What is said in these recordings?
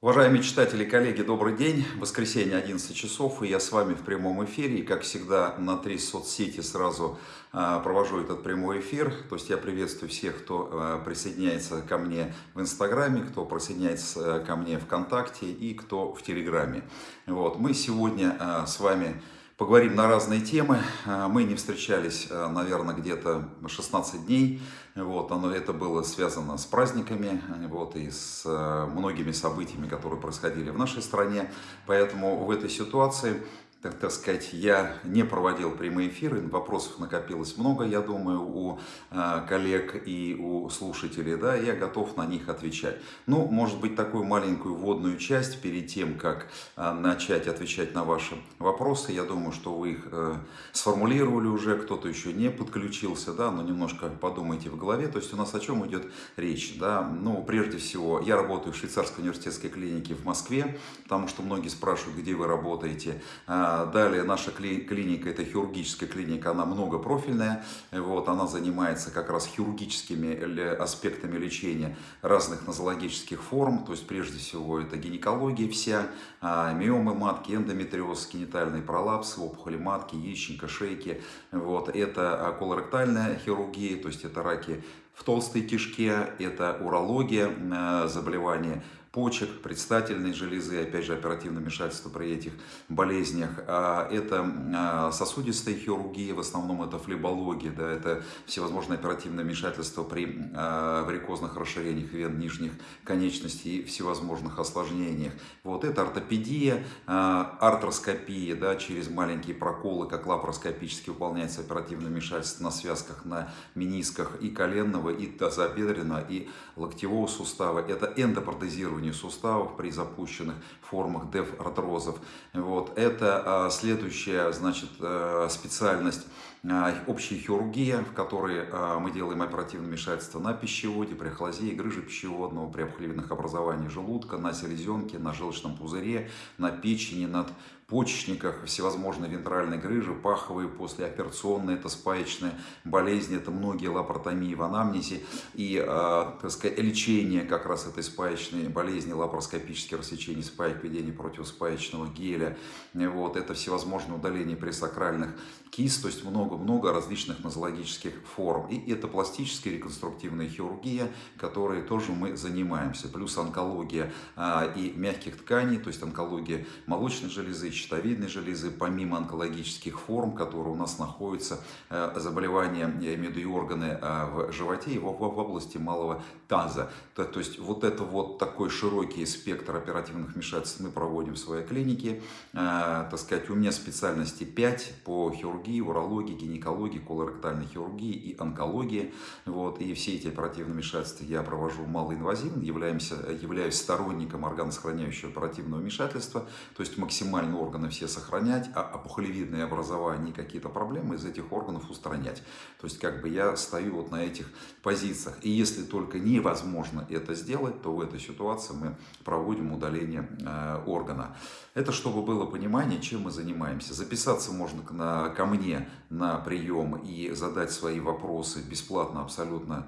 Уважаемые читатели и коллеги, добрый день. Воскресенье, 11 часов, и я с вами в прямом эфире. И, как всегда, на три соцсети сразу э, провожу этот прямой эфир. То есть я приветствую всех, кто э, присоединяется ко мне в Инстаграме, кто присоединяется э, ко мне ВКонтакте и кто в Телеграме. Вот. Мы сегодня э, с вами поговорим на разные темы. Э, мы не встречались, э, наверное, где-то 16 дней. Вот, оно, это было связано с праздниками э, вот, и с многими событиями, которые происходили в нашей стране. Поэтому в этой ситуации так, так сказать, я не проводил прямые эфиры, вопросов накопилось много, я думаю, у э, коллег и у слушателей, да, я готов на них отвечать. Ну, может быть, такую маленькую вводную часть перед тем, как э, начать отвечать на ваши вопросы, я думаю, что вы их э, сформулировали уже, кто-то еще не подключился, да, но немножко подумайте в голове, то есть у нас о чем идет речь, да, ну, прежде всего, я работаю в швейцарской университетской клинике в Москве, потому что многие спрашивают, где вы работаете, а, далее наша клиника, это хирургическая клиника, она многопрофильная. Вот, она занимается как раз хирургическими аспектами лечения разных нозологических форм. То есть прежде всего это гинекология вся, а, миомы матки, эндометриоз, генитальный пролапс, опухоли матки, яичника, шейки. Вот, это колоректальная хирургия, то есть это раки в толстой кишке, это урология, э, заболевания почек, предстательной железы, опять же оперативное вмешательство при этих болезнях. А, это а, сосудистая хирургия, в основном это флебология, да, это всевозможные оперативные вмешательства при а, варикозных расширениях вен нижних конечностей и всевозможных осложнениях. Вот это ортопедия, артроскопия, да, через маленькие проколы, как лапароскопически выполняется оперативное вмешательство на связках, на менисках и коленного, и тазобедренного, и локтевого сустава. Это эндопротезирование травмированию суставов при запущенных формах деф-артрозов. Вот. Это а, следующая значит, э, специальность а, общая хирургия, в которой а, мы делаем оперативное вмешательство на пищеводе, при ахлазии, грыже пищеводного, при опухолевидных образованиях желудка, на селезенке, на желчном пузыре, на печени, над почечниках, всевозможные вентральные грыжи, паховые, послеоперационные, это спаечные болезни, это многие лапаротомии в анамнезе и, э, так сказать, лечение как раз этой спаечной болезни, лапароскопические рассечения спаек, введение противоспаечного геля, вот, это всевозможные удаления пресакральных кист, то есть много-много различных нозологических форм. И это пластическая реконструктивная хирургия, которой тоже мы занимаемся. Плюс онкология а, и мягких тканей, то есть онкология молочной железы, щитовидной железы, помимо онкологических форм, которые у нас находятся, а, заболевания, я имею в виду и органы а, в животе в, в области малого таза. То, то есть вот это вот такой широкий спектр оперативных вмешательств мы проводим в своей клинике. А, так сказать, у меня специальности 5 по хирургии урологии, гинекологии, колоректальной хирургии и онкологии. Вот, и все эти оперативные вмешательства я провожу малоинвазивно, являемся, являюсь сторонником органосохраняющего оперативного вмешательства, то есть максимально органы все сохранять, а опухолевидные образования и какие-то проблемы из этих органов устранять. То есть как бы я стою вот на этих позициях. И если только невозможно это сделать, то в этой ситуации мы проводим удаление э, органа. Это чтобы было понимание, чем мы занимаемся. Записаться можно ко мне на прием и задать свои вопросы бесплатно абсолютно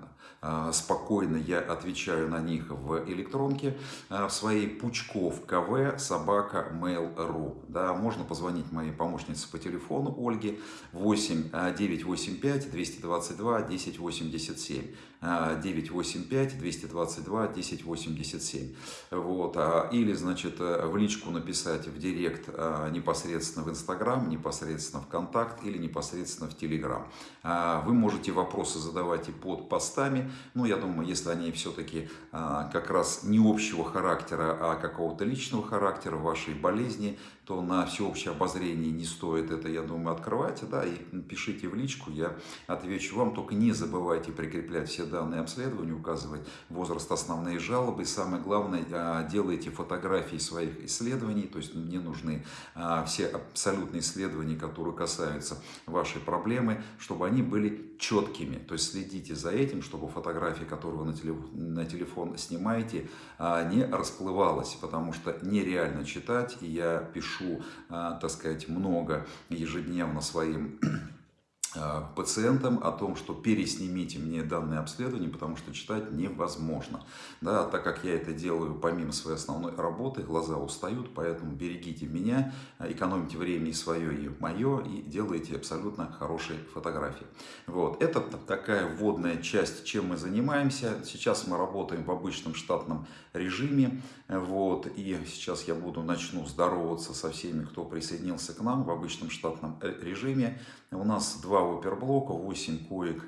спокойно я отвечаю на них в электронке а, в своей Пучков КВ собака mail.ru. Да, можно позвонить моей помощнице по телефону Ольге 8 985 222 1087. 985 222 1087. Вот. А, или, значит, в личку написать в директ непосредственно в Инстаграм, непосредственно в Контакт или непосредственно в Телеграм. Вы можете вопросы задавать и под постами, ну, я думаю, если они все-таки а, как раз не общего характера, а какого-то личного характера вашей болезни, то на всеобщее обозрение не стоит это, я думаю, открывать. Да, и пишите в личку, я отвечу вам. Только не забывайте прикреплять все данные обследования, указывать возраст, основные жалобы. И самое главное, а, делайте фотографии своих исследований. То есть мне нужны а, все абсолютные исследования, которые касаются вашей проблемы, чтобы они были четкими. То есть следите за этим, чтобы фотографии, которые вы на телефон, на телефон снимаете, а, не расплывалась, потому что нереально читать, и я пишу, а, так сказать, много ежедневно своим пациентам о том, что переснимите мне данное обследование, потому что читать невозможно. Да, так как я это делаю помимо своей основной работы, глаза устают, поэтому берегите меня, экономите время и свое, и мое, и делайте абсолютно хорошие фотографии. Вот. Это такая вводная часть, чем мы занимаемся. Сейчас мы работаем в обычном штатном режиме, вот, и сейчас я буду, начну здороваться со всеми, кто присоединился к нам в обычном штатном э, режиме. У нас два оперблока, 8 коек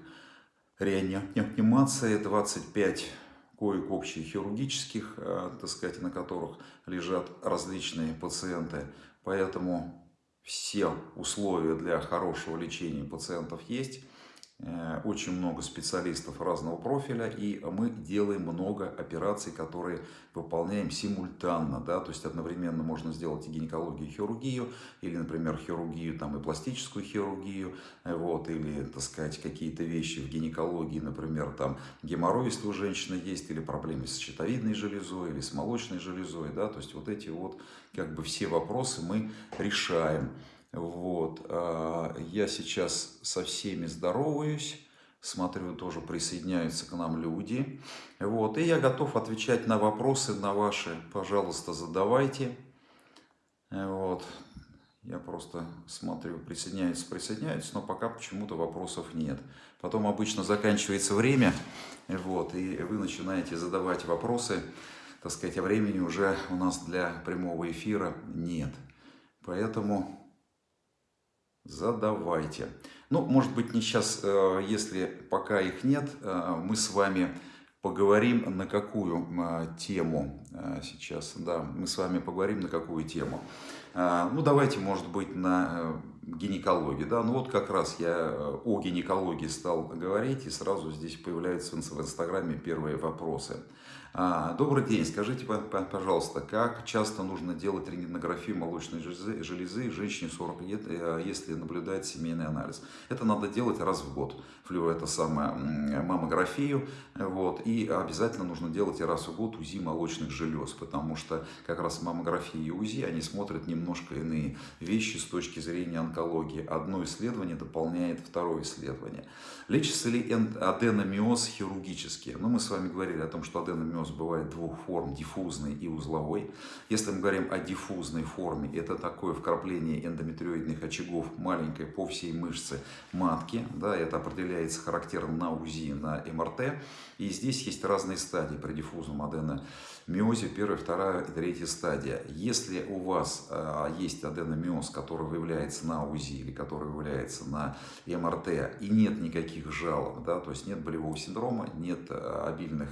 реанимации, 25 коек общехирургических, э, так сказать, на которых лежат различные пациенты. Поэтому все условия для хорошего лечения пациентов есть. Э, очень много специалистов разного профиля, и мы делаем много операций, которые выполняем симультанно, да, то есть одновременно можно сделать и гинекологию, и хирургию, или, например, хирургию там, и пластическую хирургию, э, вот, или, так сказать, какие-то вещи в гинекологии, например, там геморрой, если у женщины есть, или проблемы с щитовидной железой, или с молочной железой, да, то есть вот эти вот, как бы все вопросы мы решаем. Вот. А, я сейчас со всеми здороваюсь. Смотрю, тоже присоединяются к нам люди. Вот. И я готов отвечать на вопросы, на ваши. Пожалуйста, задавайте. Вот. Я просто смотрю, присоединяются, присоединяются, но пока почему-то вопросов нет. Потом обычно заканчивается время, вот, и вы начинаете задавать вопросы, так сказать, а времени уже у нас для прямого эфира нет. Поэтому задавайте. Ну, может быть, не сейчас, э, если пока их нет, э, мы с вами поговорим на какую э, тему сейчас. Да, мы с вами поговорим на какую тему. Ну, давайте, может быть, на гинекологии. Да? Ну, вот как раз я о гинекологии стал говорить, и сразу здесь появляются в Инстаграме первые вопросы. А, добрый день, скажите, пожалуйста, как часто нужно делать рентгенографию молочной железы, женщине 40 лет, э, если наблюдает семейный анализ? Это надо делать раз в год, флю это самое, маммографию, вот, и обязательно нужно делать раз в год УЗИ молочных желез, потому что как раз маммография и УЗИ, они смотрят немножко иные вещи с точки зрения онкологии. Одно исследование дополняет второе исследование. Лечится ли аденомиоз хирургически? Ну, мы с вами говорили о том, что аденомиоз гипноз бывает двух форм, диффузный и узловой. Если мы говорим о диффузной форме, это такое вкрапление эндометриоидных очагов маленькой по всей мышце матки. Да, это определяется характером на УЗИ, на МРТ. И здесь есть разные стадии при диффузном аденомиозе, первая, вторая и третья стадия. Если у вас э, есть аденомиоз, который выявляется на УЗИ или который выявляется на МРТ, и нет никаких жалоб, да, то есть нет болевого синдрома, нет э, обильных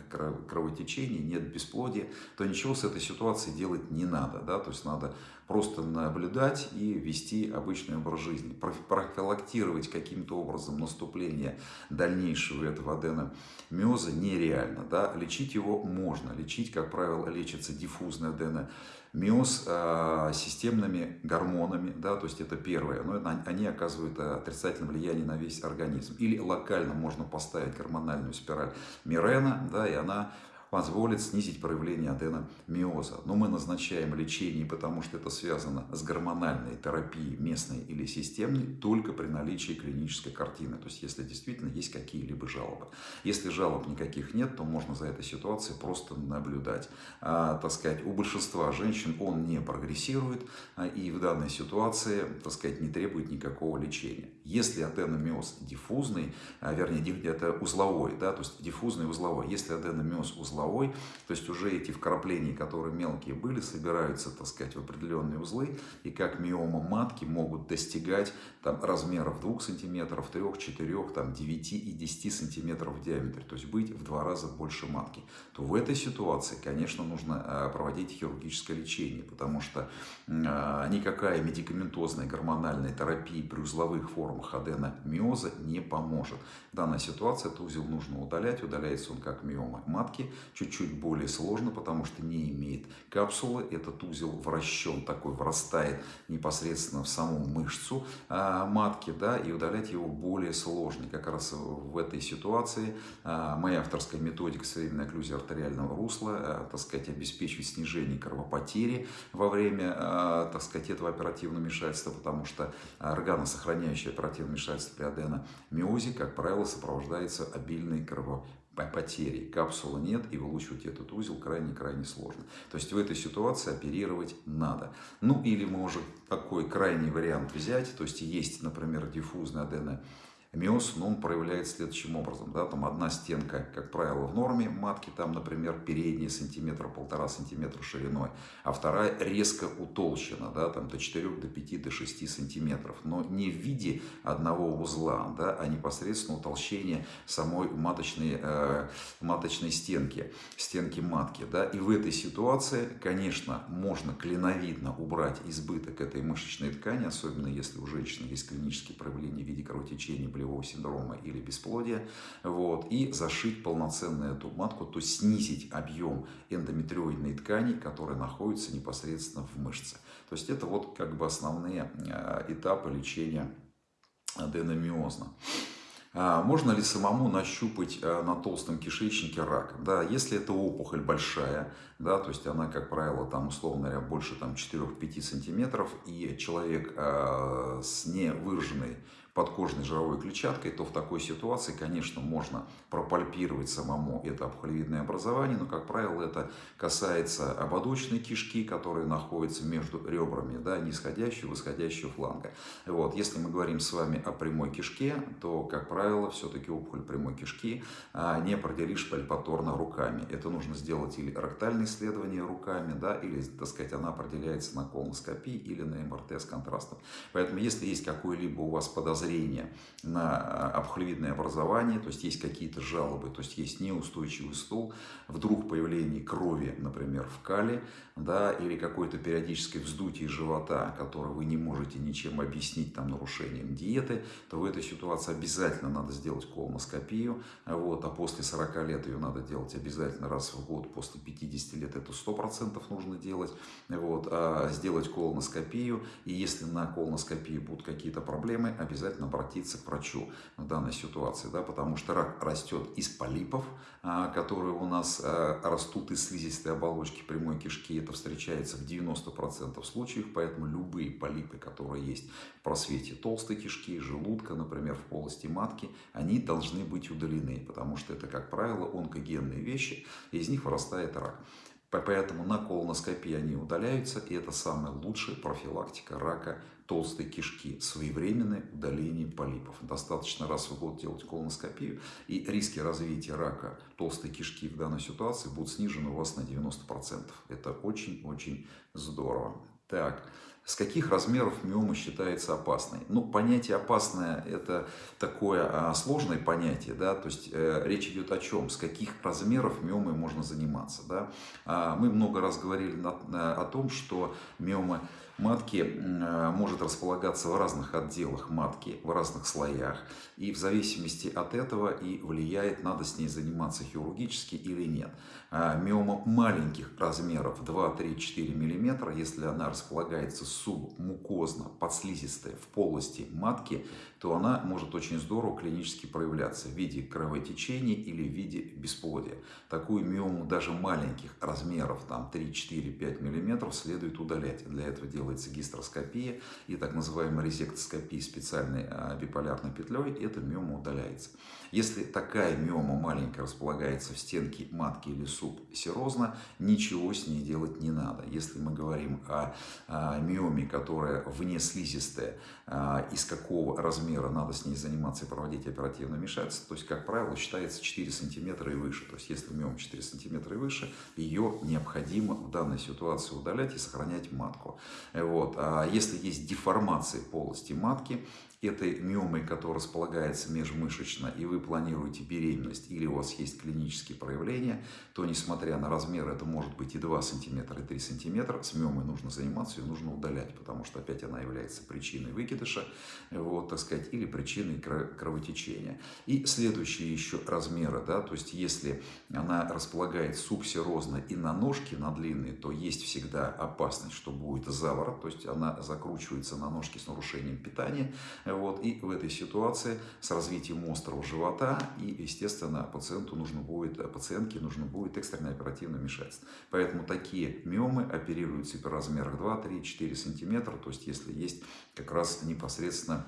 кровотечений, нет бесплодия, то ничего с этой ситуацией делать не надо. Да, то есть надо просто наблюдать и вести обычный образ жизни. Профилактировать каким-то образом наступление дальнейшего этого аденомиоза нереально. Да? Лечить его можно. Лечить, как правило, лечится диффузный аденомиоз э, системными гормонами. Да? То есть это первое. Но они оказывают отрицательное влияние на весь организм. Или локально можно поставить гормональную спираль Мирена, да, и она позволит снизить проявление аденомиоза. Но мы назначаем лечение, потому что это связано с гормональной терапией местной или системной, только при наличии клинической картины. То есть, если действительно есть какие-либо жалобы. Если жалоб никаких нет, то можно за этой ситуацией просто наблюдать. А, так сказать, у большинства женщин он не прогрессирует а, и в данной ситуации, так сказать, не требует никакого лечения. Если аденомиоз диффузный, а, вернее, это узловой, да, то есть диффузный узловой. Если аденомиоз узловой, то есть уже эти вкрапления, которые мелкие были, собираются, так сказать, в определенные узлы, и как миома матки могут достигать там, размеров 2 сантиметров, 3, 4, там, 9 и 10 сантиметров в диаметре, то есть быть в два раза больше матки, то в этой ситуации, конечно, нужно а, проводить хирургическое лечение, потому что а, никакая медикаментозная гормональная терапия при узловых формах аденомиоза не поможет. В данной ситуации этот узел нужно удалять, удаляется он как миома матки, чуть-чуть более сложно, потому что не имеет капсулы. Этот узел вращен такой, врастает непосредственно в саму мышцу а, матки, да, и удалять его более сложно. Как раз в этой ситуации а, моя авторская методика своевременной окклюзии артериального русла, а, так сказать, обеспечивает снижение кровопотери во время, так сказать, этого оперативного вмешательства, потому что органосохраняющая оперативного вмешательства при аденомиозе, как правило, сопровождается обильной кровопотерей. Капсулы нет, и вылучивать этот узел крайне-крайне сложно. То есть в этой ситуации оперировать надо. Ну или мы можем такой крайний вариант взять, то есть есть, например, диффузный аденомиоз, Миоз, ну, он проявляется следующим образом. Да, там одна стенка, как правило, в норме матки, там, например, передняя сантиметра, полтора сантиметра шириной, а вторая резко утолщена, да, там, до 4, до 5, до 6 сантиметров. Но не в виде одного узла, да, а непосредственно утолщение самой маточной, э, маточной стенки, стенки матки. Да. И в этой ситуации, конечно, можно клиновидно убрать избыток этой мышечной ткани, особенно если у женщины есть клинические проявления в виде кровотечения, болевого синдрома или бесплодия, вот, и зашить полноценную эту матку, то есть снизить объем эндометриоидной ткани, которая находится непосредственно в мышце. То есть это вот как бы основные э, этапы лечения аденомиоза. А можно ли самому нащупать э, на толстом кишечнике рак? Да, если это опухоль большая, да, то есть она, как правило, там, условно говоря, больше там, 4-5 сантиметров, и человек э, с невыраженной подкожной жировой клетчаткой, то в такой ситуации, конечно, можно пропальпировать самому это обхолевидное образование, но, как правило, это касается ободочной кишки, которая находится между ребрами, да, нисходящего и восходящего фланга. Вот. Если мы говорим с вами о прямой кишке, то, как правило, все-таки опухоль прямой кишки а, не определишь пальпаторно руками. Это нужно сделать или ректальное исследование руками, да, или, так сказать, она определяется на колоноскопии или на МРТ с контрастом. Поэтому, если есть какое-либо у вас подозрение, подозрение на а, обхолевидное образование, то есть есть какие-то жалобы, то есть есть неустойчивый стул, вдруг появление крови, например, в кале, да, или какое-то периодическое вздутие живота, которое вы не можете ничем объяснить там, нарушением диеты, то в этой ситуации обязательно надо сделать колоноскопию, вот, а после 40 лет ее надо делать обязательно раз в год, после 50 лет это 100% нужно делать, вот, а сделать колоноскопию, и если на колоноскопии будут какие-то проблемы, обязательно обязательно обратиться к врачу в данной ситуации, да, потому что рак растет из полипов, а, которые у нас а, растут из слизистой оболочки прямой кишки. Это встречается в 90% случаев, поэтому любые полипы, которые есть в просвете толстой кишки, желудка, например, в полости матки, они должны быть удалены, потому что это, как правило, онкогенные вещи, и из них вырастает рак. Поэтому на колоноскопии они удаляются, и это самая лучшая профилактика рака толстой кишки, своевременное удаление полипов. Достаточно раз в год делать колоноскопию, и риски развития рака толстой кишки в данной ситуации будут снижены у вас на 90%. Это очень-очень здорово. Так, с каких размеров миома считается опасной? Ну, понятие опасное – это такое а, сложное понятие, да, то есть э, речь идет о чем, с каких размеров миомой можно заниматься, да. А, мы много раз говорили на, на, о том, что миома матки э, может располагаться в разных отделах матки, в разных слоях. И в зависимости от этого и влияет, надо с ней заниматься хирургически или нет. А, миома маленьких размеров 2, 3, 4 мм, если она располагается субмукозно, подслизистая в полости матки, то она может очень здорово клинически проявляться в виде кровотечения или в виде бесплодия. Такую миому даже маленьких размеров, там 3, 4, 5 мм, следует удалять. Для этого делается гистроскопия и так называемая резектоскопия специальной а, биполярной петлей, эта миома удаляется. Если такая миома маленькая располагается в стенке матки или субсерозно, ничего с ней делать не надо. Если мы говорим о, о миоме, которая вне слизистая, а, из какого размера надо с ней заниматься и проводить оперативное вмешательство, то есть, как правило, считается 4 сантиметра и выше. То есть, если миома 4 сантиметра и выше, ее необходимо в данной ситуации удалять и сохранять матку. Вот. А если есть деформация полости матки, этой миомой, которая располагается межмышечно, и вы планируете беременность, или у вас есть клинические проявления, то, несмотря на размер, это может быть и 2 см, и 3 см, с миомой нужно заниматься, ее нужно удалять, потому что опять она является причиной выкидыша, вот, так сказать, или причиной кровотечения. И следующие еще размеры, да, то есть если она располагает субсерозно и на ножке, на длинные, то есть всегда опасность, что будет заворот, то есть она закручивается на ножке с нарушением питания, вот, и в этой ситуации с развитием острого живота, и, естественно, пациенту нужно будет, пациентке нужно будет экстренное оперативное вмешательство. Поэтому такие миомы оперируются при размерах 2, 3, 4 сантиметра, то есть если есть как раз непосредственно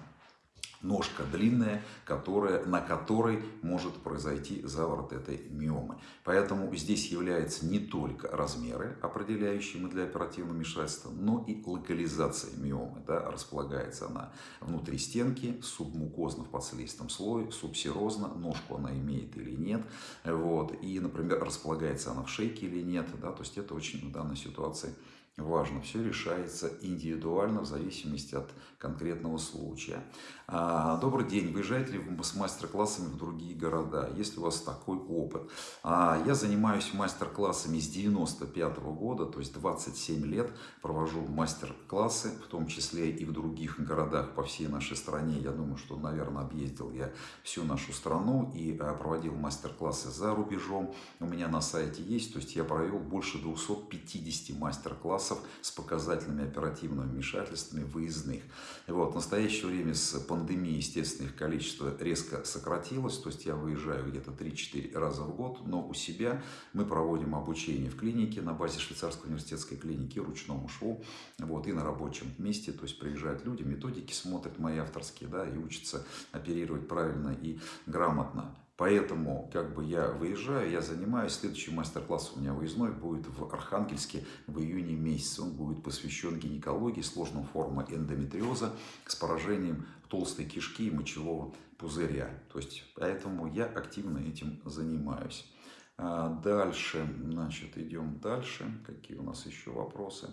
ножка длинная, которая, на которой может произойти заворот этой миомы. Поэтому здесь являются не только размеры, определяющие для оперативного вмешательства, но и локализация миомы. Да, располагается она внутри стенки, субмукозно в подслизистом слое, субсерозно, ножку она имеет или нет. Вот, и, например, располагается она в шейке или нет. Да, то есть это очень в данной ситуации важно. Все решается индивидуально в зависимости от конкретного случая. А, добрый день. Выезжаете ли вы с мастер-классами в другие города? Есть ли у вас такой опыт? А, я занимаюсь мастер-классами с 95 -го года, то есть 27 лет провожу мастер-классы, в том числе и в других городах по всей нашей стране. Я думаю, что, наверное, объездил я всю нашу страну и а, проводил мастер-классы за рубежом. У меня на сайте есть, то есть я провел больше 250 мастер-классов классов с показательными оперативными вмешательствами выездных. Вот, в настоящее время с пандемией, естественно, их количество резко сократилось, то есть я выезжаю где-то 3-4 раза в год, но у себя мы проводим обучение в клинике на базе швейцарской университетской клиники ручному шву, вот, и на рабочем месте, то есть приезжают люди, методики смотрят мои авторские, да, и учатся оперировать правильно и грамотно. Поэтому как бы я выезжаю, я занимаюсь. Следующий мастер-класс у меня выездной будет в Архангельске в июне месяце. Он будет посвящен гинекологии, сложным формам эндометриоза с поражением толстой кишки и мочевого пузыря. То есть, поэтому я активно этим занимаюсь. А дальше, значит, идем дальше. Какие у нас еще вопросы?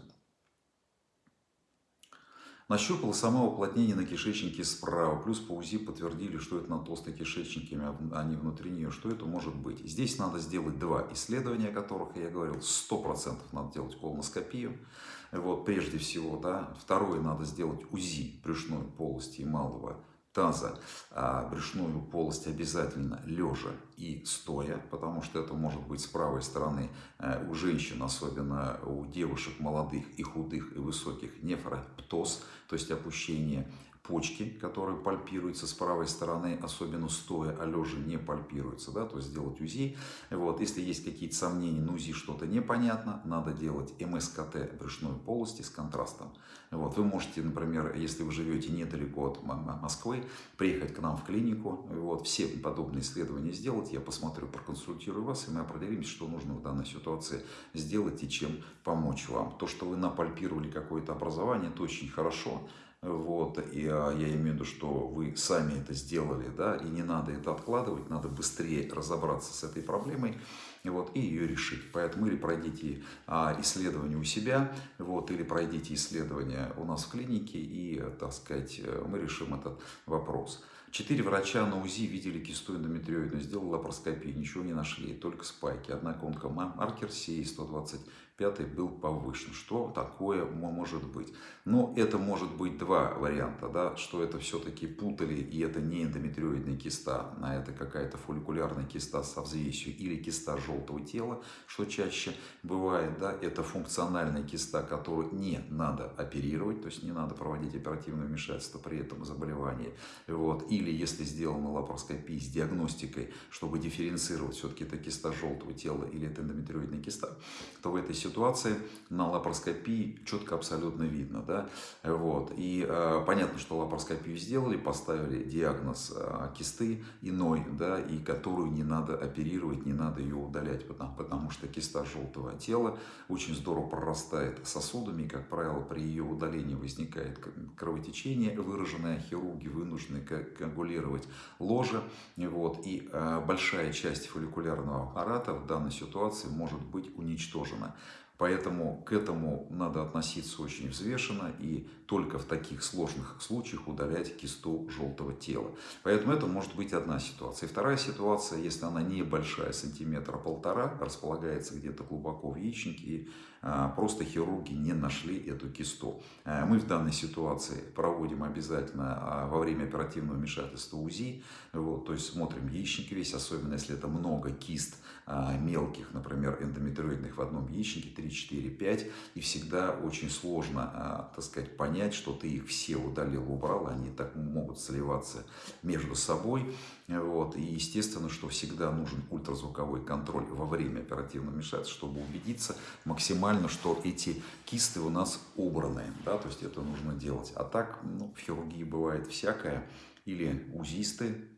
Нащупал само уплотнение на кишечнике справа, плюс по УЗИ подтвердили, что это на толстой кишечнике, а не внутри нее. Что это может быть? Здесь надо сделать два исследования, о которых я говорил. 100% надо делать колоноскопию, вот, прежде всего. Да. Второе, надо сделать УЗИ брюшной полости и малого таза, а брюшную полость обязательно лежа и стоя, потому что это может быть с правой стороны э, у женщин, особенно у девушек молодых и худых и высоких, нефроптоз, то есть опущение почки, которые пальпируются с правой стороны, особенно стоя, а лежа не пальпируются, да, то есть сделать УЗИ. Вот, если есть какие-то сомнения, на УЗИ что-то непонятно, надо делать МСКТ брюшной полости с контрастом. Вот, вы можете, например, если вы живете недалеко от Москвы, приехать к нам в клинику, вот, все подобные исследования сделать, я посмотрю, проконсультирую вас, и мы определимся, что нужно в данной ситуации сделать и чем помочь вам. То, что вы напальпировали какое-то образование, это очень хорошо, вот, и а, я имею в виду, что вы сами это сделали, да, и не надо это откладывать, надо быстрее разобраться с этой проблемой, вот, и ее решить. Поэтому или пройдите а, исследование у себя, вот, или пройдите исследование у нас в клинике, и, так сказать, мы решим этот вопрос. Четыре врача на УЗИ видели кисту эндометриоидную, сделали лапароскопию, ничего не нашли, только спайки. Однако онкомаркер сей 120 пятый был повышен. Что такое может быть? Но это может быть два варианта, да, что это все-таки путали, и это не эндометриоидная киста, а это какая-то фолликулярная киста со взвесью или киста желтого тела, что чаще бывает, да, это функциональная киста, которую не надо оперировать, то есть не надо проводить оперативное вмешательство при этом заболевании. Вот. Или если сделана лапароскопия с диагностикой, чтобы дифференцировать, все-таки это киста желтого тела или это эндометриоидная киста, то в этой ситуации ситуации на лапароскопии четко абсолютно видно. Да? Вот. И э, понятно, что лапароскопию сделали, поставили диагноз э, кисты иной, да, и которую не надо оперировать, не надо ее удалять, потому, потому что киста желтого тела очень здорово прорастает сосудами, и, как правило, при ее удалении возникает кровотечение, выраженное хирурги вынуждены коагулировать ложе, вот, и э, большая часть фолликулярного аппарата в данной ситуации может быть уничтожена. Поэтому к этому надо относиться очень взвешенно и только в таких сложных случаях удалять кисту желтого тела. Поэтому это может быть одна ситуация. И вторая ситуация, если она небольшая, сантиметра полтора, располагается где-то глубоко в яичнике, и просто хирурги не нашли эту кисту. А, мы в данной ситуации проводим обязательно а, во время оперативного вмешательства УЗИ, вот, то есть смотрим яичник весь, особенно если это много кист мелких, например, эндометриоидных в одном яичнике, 3, 4, 5, и всегда очень сложно, так сказать, понять, что ты их все удалил, убрал, они так могут сливаться между собой, вот, и естественно, что всегда нужен ультразвуковой контроль во время оперативного вмешательства, чтобы убедиться максимально что эти кисты у нас убраны, да, то есть это нужно делать. А так, ну, в хирургии бывает всякое, или узисты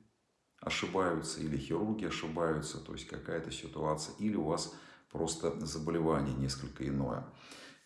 ошибаются, или хирурги ошибаются, то есть какая-то ситуация, или у вас просто заболевание несколько иное.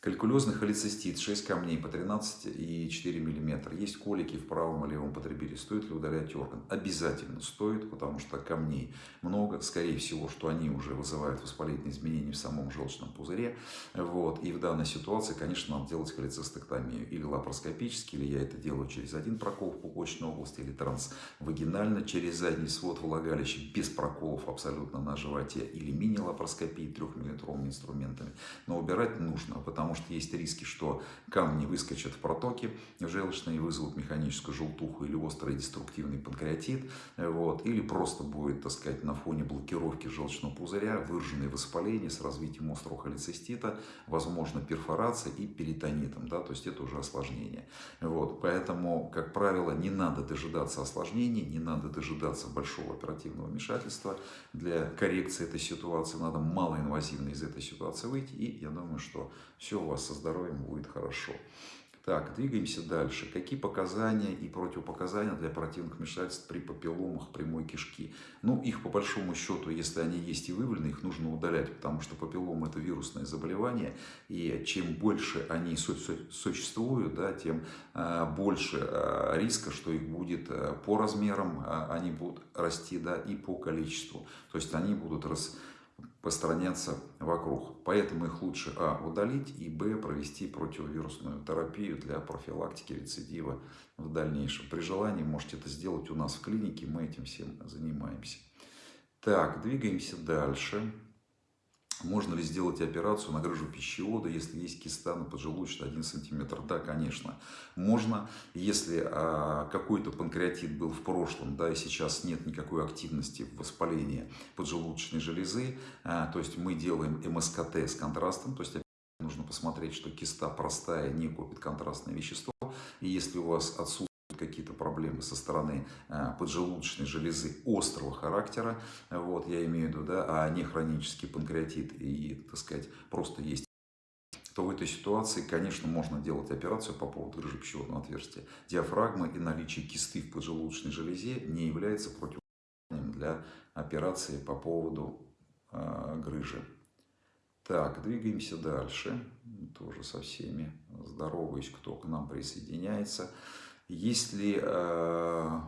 Калькулезный холецистит, 6 камней по 13,4 мм. Есть колики в правом и левом потребителе. Стоит ли удалять орган? Обязательно стоит, потому что камней много. Скорее всего, что они уже вызывают воспалительные изменения в самом желчном пузыре. Вот. И в данной ситуации, конечно, надо делать холецистектомию. Или лапароскопически, или я это делаю через один прокол в пупочной области, или трансвагинально через задний свод влагалища, без проколов абсолютно на животе, или мини-лапароскопии 3-мм инструментами. Но убирать нужно, потому что есть риски, что камни выскочат в протоки желчные, вызовут механическую желтуху или острый деструктивный панкреатит, вот, или просто будет, так сказать, на фоне блокировки желчного пузыря выраженное воспаление с развитием острого холецистита, возможно перфорация и перитонитом, да, то есть это уже осложнение. Вот, поэтому, как правило, не надо дожидаться осложнений, не надо дожидаться большого оперативного вмешательства для коррекции этой ситуации, надо малоинвазивно из этой ситуации выйти, и я думаю, что все у вас со здоровьем будет хорошо. Так, двигаемся дальше. Какие показания и противопоказания для оперативных вмешательств при папилломах прямой кишки? Ну, их по большому счету, если они есть и выявлены, их нужно удалять, потому что папиллом это вирусное заболевание, и чем больше они существуют, да, тем а, больше а, риска, что их будет а, по размерам, они будут расти, да, и по количеству. То есть они будут рас распространяться вокруг. Поэтому их лучше А. удалить и Б. провести противовирусную терапию для профилактики рецидива в дальнейшем. При желании можете это сделать у нас в клинике, мы этим всем занимаемся. Так, двигаемся дальше. Можно ли сделать операцию на грыжу пищевода, если есть киста на поджелудочной 1 см? Да, конечно, можно. Если а, какой-то панкреатит был в прошлом, да, и сейчас нет никакой активности в воспалении поджелудочной железы, а, то есть мы делаем МСКТ с контрастом, то есть нужно посмотреть, что киста простая, не копит контрастное вещество. И если у вас отсутствует какие-то проблемы со стороны э, поджелудочной железы острого характера, вот, я имею в виду, да, а не хронический панкреатит и, так сказать, просто есть то в этой ситуации, конечно, можно делать операцию по поводу грыжи пищеводного отверстия. Диафрагмы и наличие кисты в поджелудочной железе не является противопоказанием для операции по поводу э, грыжи. Так, двигаемся дальше. Тоже со всеми здороваюсь, кто к нам присоединяется. Если э,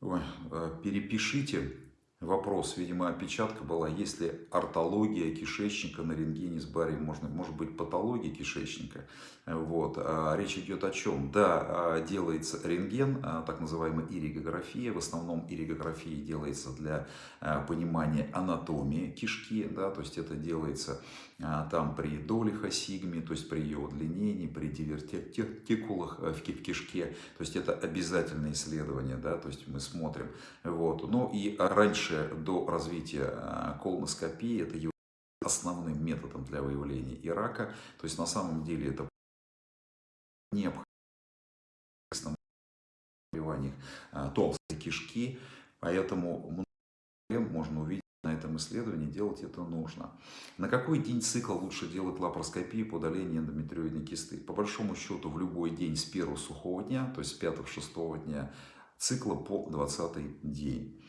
ой, э, перепишите вопрос, видимо, опечатка была, если ортология кишечника на рентгене с барием, можно, может быть патология кишечника. Вот. А речь идет о чем? Да, а, делается рентген, а, так называемая иригография. В основном иригография делается для понимания анатомии кишки, да, то есть это делается там при долихосигме, то есть при ее удлинении, при дивертикулах э, в кишке, то есть это обязательное исследование, да, то есть мы смотрим. Вот. Ну и раньше, до развития а, колоноскопии, это является основным методом для выявления и рака, то есть на самом деле это необходимо заболеваниях а, толстой кишки, поэтому можно увидеть на этом исследовании, делать это нужно. На какой день цикла лучше делать лапароскопию по удалению эндометриоидной кисты? По большому счету в любой день с первого сухого дня, то есть с 5-6 дня цикла по 20 день.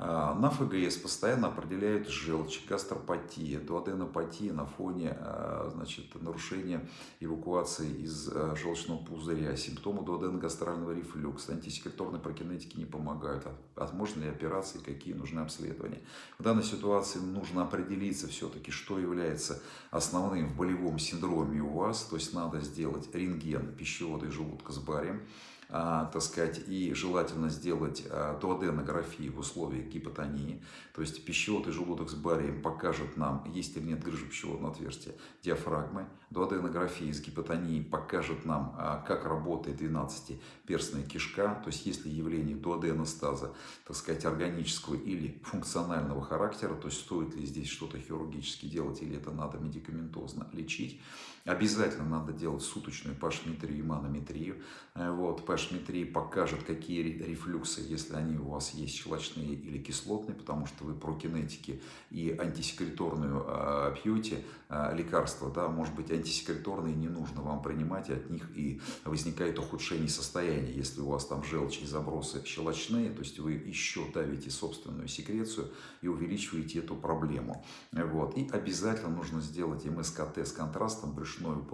А, на ФГС постоянно определяют желчь, гастропатия, дуоденопатия на фоне а, значит, нарушения эвакуации из а, желчного пузыря, симптомы дуоденогастрального рефлюкса, антисекреторной прокинетики не помогают. Возможны ли операции, какие нужны обследования. В данной ситуации нужно определиться все-таки, что является основным в болевом синдроме у вас, то есть надо сделать рентген пищевода и желудка с барием, так сказать, и желательно сделать а, дуоденографию в условиях гипотонии, то есть пищевод и желудок с барием покажет нам, есть или нет грыжи пищеводного отверстия диафрагмы, дуоденография с гипотонией покажет нам, а, как работает 12-перстная кишка, то есть есть ли явление дуоденостаза, так сказать, органического или функционального характера, то есть стоит ли здесь что-то хирургически делать или это надо медикаментозно лечить. Обязательно надо делать суточную пашметрию манометрию. Э, вот, пашметрия покажет, какие рефлюксы, если они у вас есть щелочные или кислотные, потому что вы про кинетики и антисекреторную э, пьете э, лекарства, да, может быть, антисекреторные не нужно вам принимать, и от них и возникает ухудшение состояния. Если у вас там желчь и забросы щелочные, то есть вы еще давите собственную секрецию и увеличиваете эту проблему. Вот. И обязательно нужно сделать МСКТ с контрастом брюшной брюшной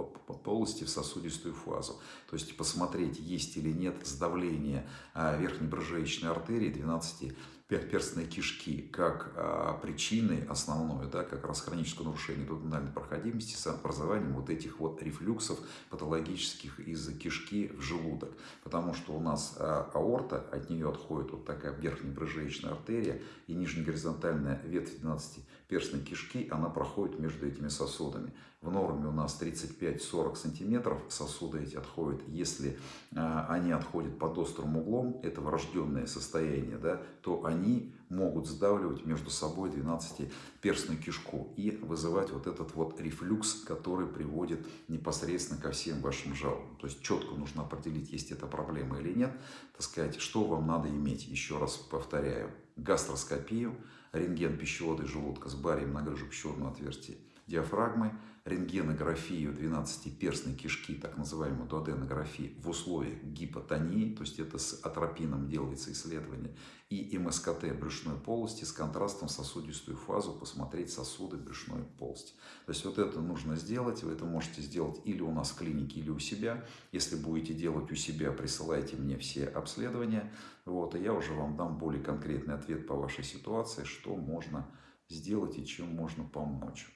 полости в сосудистую фазу. То есть посмотреть, есть или нет сдавление а, верхней брыжеечной артерии 12 перстной кишки как а, причины основной, да, как раз хроническое нарушение дуоденальной проходимости с образованием вот этих вот рефлюксов патологических из кишки в желудок. Потому что у нас а, аорта, от нее отходит вот такая верхняя брыжеечная артерия и нижнегоризонтальная ветвь 12 перстной кишки, она проходит между этими сосудами. В норме у нас 35-40 сантиметров сосуды эти отходят. Если э, они отходят под острым углом, это врожденное состояние, да, то они могут сдавливать между собой 12-перстную кишку и вызывать вот этот вот рефлюкс, который приводит непосредственно ко всем вашим жалобам. То есть четко нужно определить, есть эта проблема или нет, так сказать, что вам надо иметь. Еще раз повторяю, гастроскопию, рентген пищевода и желудка с барием на грыжу пищеводного отверстия диафрагмы, рентгенографию 12-перстной кишки, так называемую дуоденографию, в условиях гипотонии, то есть это с атропином делается исследование, и МСКТ брюшной полости с контрастом сосудистую фазу, посмотреть сосуды брюшной полости. То есть вот это нужно сделать, вы это можете сделать или у нас в клинике, или у себя. Если будете делать у себя, присылайте мне все обследования, вот, и я уже вам дам более конкретный ответ по вашей ситуации, что можно сделать и чем можно помочь.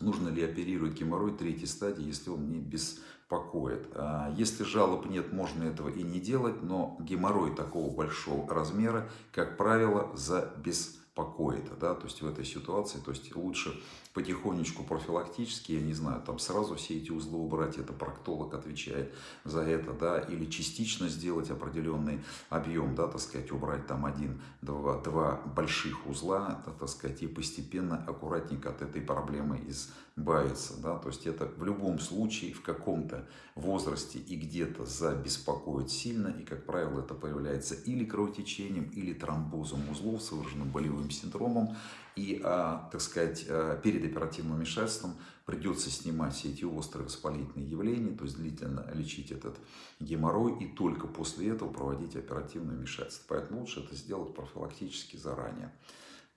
Нужно ли оперировать геморрой третьей стадии, если он не беспокоит. А если жалоб нет, можно этого и не делать, но геморрой такого большого размера, как правило, за беспокоит. Да? То есть в этой ситуации то есть лучше потихонечку профилактически, я не знаю, там сразу все эти узлы убрать, это проктолог отвечает за это, да, или частично сделать определенный объем, да, так сказать, убрать там один, два, два больших узла, да, так сказать, и постепенно, аккуратненько от этой проблемы избавиться, да, то есть это в любом случае в каком-то возрасте и где-то забеспокоит сильно, и, как правило, это появляется или кровотечением, или тромбозом узлов с выраженным болевым синдромом, и, а, так сказать, а, перед оперативным вмешательством придется снимать все эти острые воспалительные явления, то есть длительно лечить этот геморрой и только после этого проводить оперативное вмешательство. Поэтому лучше это сделать профилактически заранее.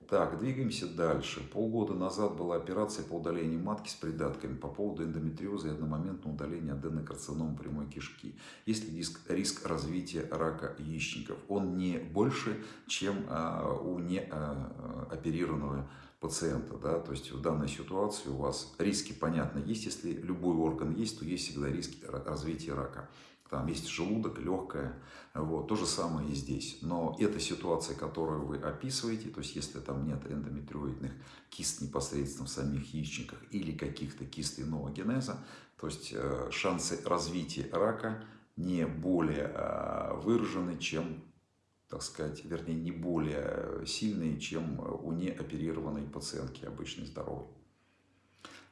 Так, двигаемся дальше. Полгода назад была операция по удалению матки с придатками по поводу эндометриоза и одномоментного удаления аденокарцином прямой кишки. Есть ли риск, риск развития рака яичников? Он не больше, чем а, у неоперированного а, пациента. Да? То есть в данной ситуации у вас риски, понятно, есть. Если любой орган есть, то есть всегда риски развития рака. Там есть желудок, легкое. Вот. То же самое и здесь. Но эта ситуация, которую вы описываете, то есть если там нет эндометриоидных кист непосредственно в самих яичниках или каких-то кист иного генеза, то есть э, шансы развития рака не более э, выражены, чем, так сказать, вернее, не более сильные, чем у неоперированной пациентки обычной здоровой.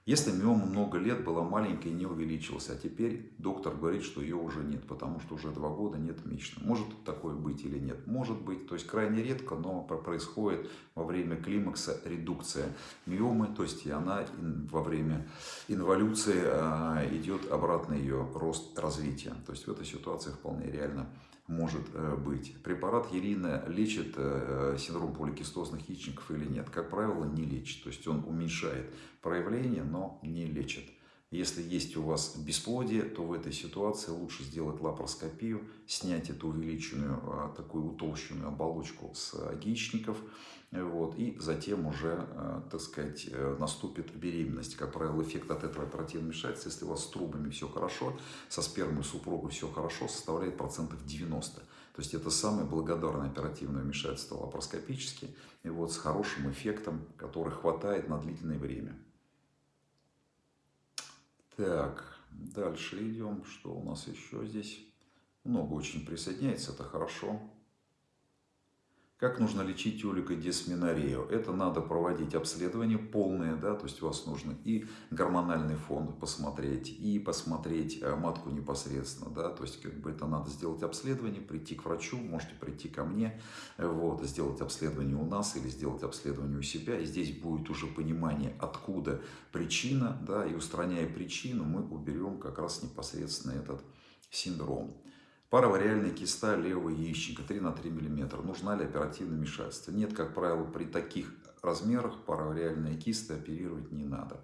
Если миома много лет была маленькой и не увеличилась, а теперь доктор говорит, что ее уже нет, потому что уже два года нет месячных. Может такое быть или нет? Может быть. То есть крайне редко, но происходит во время климакса редукция миомы, то есть и она во время инволюции а, идет обратно ее рост развития. То есть в этой ситуации вполне реально может э, быть. Препарат Ерина лечит э, синдром поликистозных яичников или нет? Как правило, не лечит. То есть он уменьшает проявление, но не лечит. Если есть у вас бесплодие, то в этой ситуации лучше сделать лапароскопию, снять эту увеличенную, а, такую утолщенную оболочку с яичников, вот, и затем уже, а, так сказать, э, наступит беременность. Как правило, эффект от этого оперативного вмешательства, если у вас с трубами все хорошо, со спермой супруга все хорошо, составляет процентов 90. То есть это самое благодарное оперативное вмешательство лапароскопически, и вот с хорошим эффектом, который хватает на длительное время. Так, дальше идем. Что у нас еще здесь? Много очень присоединяется, это хорошо. Как нужно лечить олигодисменорею? Это надо проводить обследование полное, да, то есть у вас нужно и гормональный фон посмотреть, и посмотреть э, матку непосредственно, да, то есть как бы это надо сделать обследование, прийти к врачу, можете прийти ко мне, вот, сделать обследование у нас или сделать обследование у себя, и здесь будет уже понимание, откуда причина, да, и устраняя причину, мы уберем как раз непосредственно этот синдром. Паравариальная киста левого яичника 3 на 3 мм. Нужна ли оперативное вмешательство? Нет, как правило, при таких размерах паравариальная киста оперировать не надо.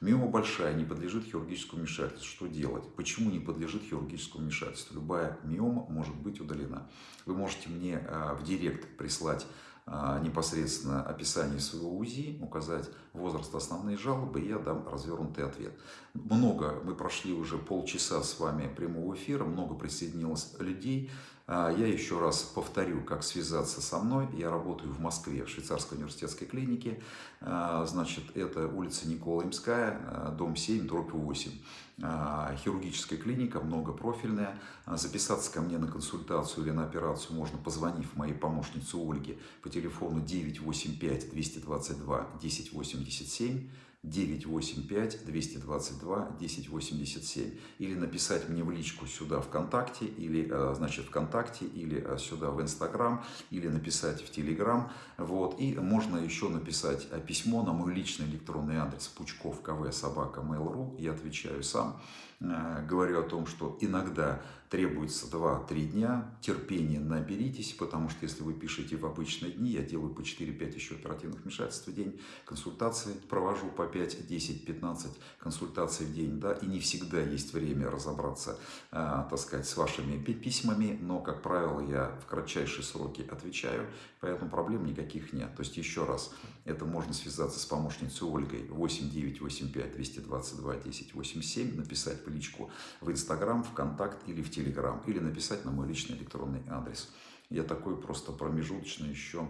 Миома большая, не подлежит хирургическому вмешательству. Что делать? Почему не подлежит хирургическому вмешательству? Любая миома может быть удалена. Вы можете мне а, в директ прислать непосредственно описание своего УЗИ, указать возраст основные жалобы, и я дам развернутый ответ. Много, мы прошли уже полчаса с вами прямого эфира, много присоединилось людей. А, я еще раз повторю, как связаться со мной. Я работаю в Москве, в швейцарской университетской клинике. А, значит, это улица Никола Имская, дом 7, дробь 8. Хирургическая клиника, многопрофильная. Записаться ко мне на консультацию или на операцию можно, позвонив моей помощнице Ольге по телефону 985 222 1087 985 222 1087 или написать мне в личку сюда ВКонтакте или э, значит ВКонтакте или э, сюда в Инстаграм или написать в Телеграм. Вот. И можно еще написать э, письмо на мой личный электронный адрес пучков кв собака mail.ru я отвечаю сам. Говорю о том что иногда требуется 2-3 дня, терпения наберитесь, потому что если вы пишете в обычные дни, я делаю по 4-5 еще оперативных вмешательств в день, консультации провожу по 5, 10, 15 консультаций в день, да, и не всегда есть время разобраться, э, так сказать, с вашими письмами, но, как правило, я в кратчайшие сроки отвечаю, поэтому проблем никаких нет. То есть, еще раз, это можно связаться с помощницей Ольгой 8985 222 1087, написать в личку в Инстаграм, ВКонтакт или в Телеграм Телеграм или написать на мой личный электронный адрес. Я такой просто промежуточный еще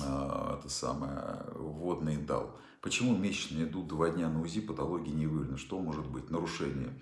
э, это самое, вводный дал. Почему месячные идут два дня на УЗИ, патологии не выявлено? Что может быть? Нарушение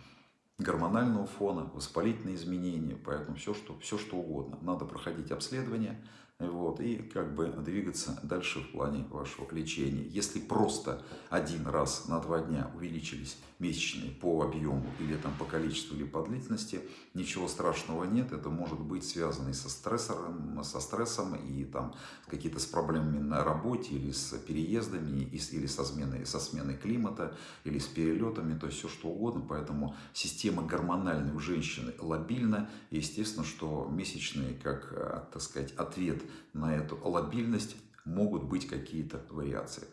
гормонального фона, воспалительные изменения, поэтому все что, все, что угодно. Надо проходить обследование, вот, и как бы двигаться дальше в плане вашего лечения. Если просто один раз на два дня увеличились месячные по объему или там по количеству или по длительности, ничего страшного нет. Это может быть связано и со стрессором, со стрессом, и там какие-то с проблемами на работе, или с переездами, или со сменой, со сменой климата, или с перелетами, то есть все что угодно. Поэтому система гормональная у женщины лобильна. И естественно, что месячные, как, э, так сказать, ответ на эту лобильность могут быть какие-то вариации.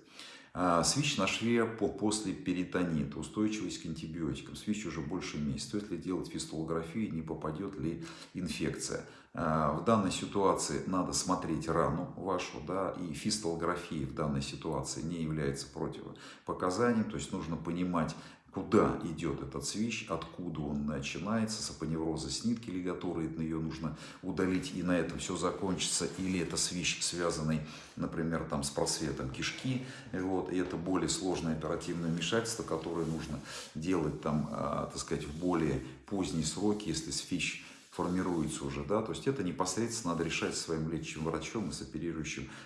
А, свич на шве по, после перитонита, устойчивость к антибиотикам. Свич уже больше месяца. Стоит ли делать фистолографию, не попадет ли инфекция. А, в данной ситуации надо смотреть рану вашу, да, и фистолография в данной ситуации не является противопоказанием, то есть нужно понимать, куда идет этот свищ, откуда он начинается, сапоневроза с нитки лигатуры, ее нужно удалить, и на этом все закончится, или это свищ, связанный, например, там, с просветом кишки, вот, и это более сложное оперативное вмешательство, которое нужно делать, там, а, так сказать, в более поздние сроки, если свищ формируется уже, да, то есть это непосредственно надо решать своим лечащим врачом и с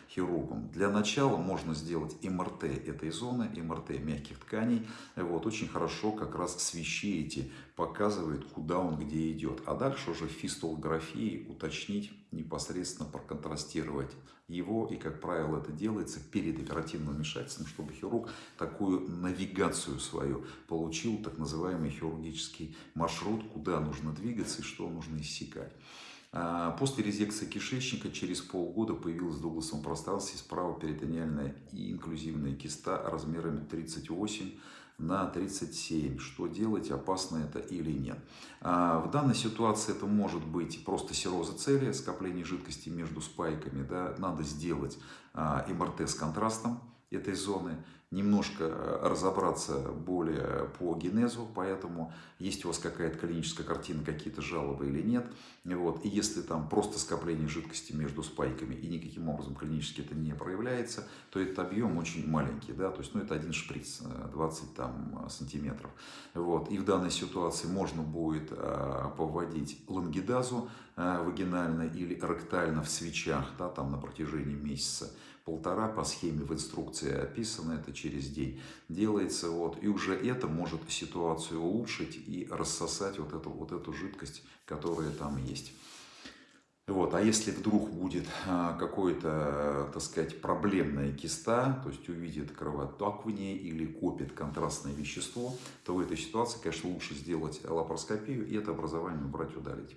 хирургом. Для начала можно сделать МРТ этой зоны, МРТ мягких тканей, вот, очень хорошо как раз свищи эти показывает, куда он где идет, а дальше уже в фистолографии уточнить, непосредственно проконтрастировать его, и, как правило, это делается перед оперативным вмешательством, чтобы хирург такую навигацию свою получил, так называемый хирургический маршрут, куда нужно двигаться и что нужно иссекать. А, после резекции кишечника через полгода появилась в дугласовом пространстве справа перитониальная и инклюзивная киста размерами 38 на 37. Что делать, опасно это или нет. А, в данной ситуации это может быть просто сероза цели, скопление жидкости между спайками. Да, надо сделать а, МРТ с контрастом этой зоны. Немножко э, разобраться более по генезу, поэтому есть у вас какая-то клиническая картина, какие-то жалобы или нет. Вот. И если там просто скопление жидкости между спайками и никаким образом клинически это не проявляется, то этот объем очень маленький, да, то есть ну, это один шприц, 20 э, там, сантиметров. Вот. И в данной ситуации можно будет а, повводить лангидазу а, вагинально или ректально в свечах, да, там на протяжении месяца полтора по схеме в инструкции описано, это через день делается. Вот, и уже это может ситуацию улучшить и рассосать вот эту, вот эту жидкость, которая там есть. Вот, а если вдруг будет а, какое-то, так сказать, проблемная киста, то есть увидит кровоток в ней или копит контрастное вещество, то в этой ситуации, конечно, лучше сделать лапароскопию и это образование убрать, удалить.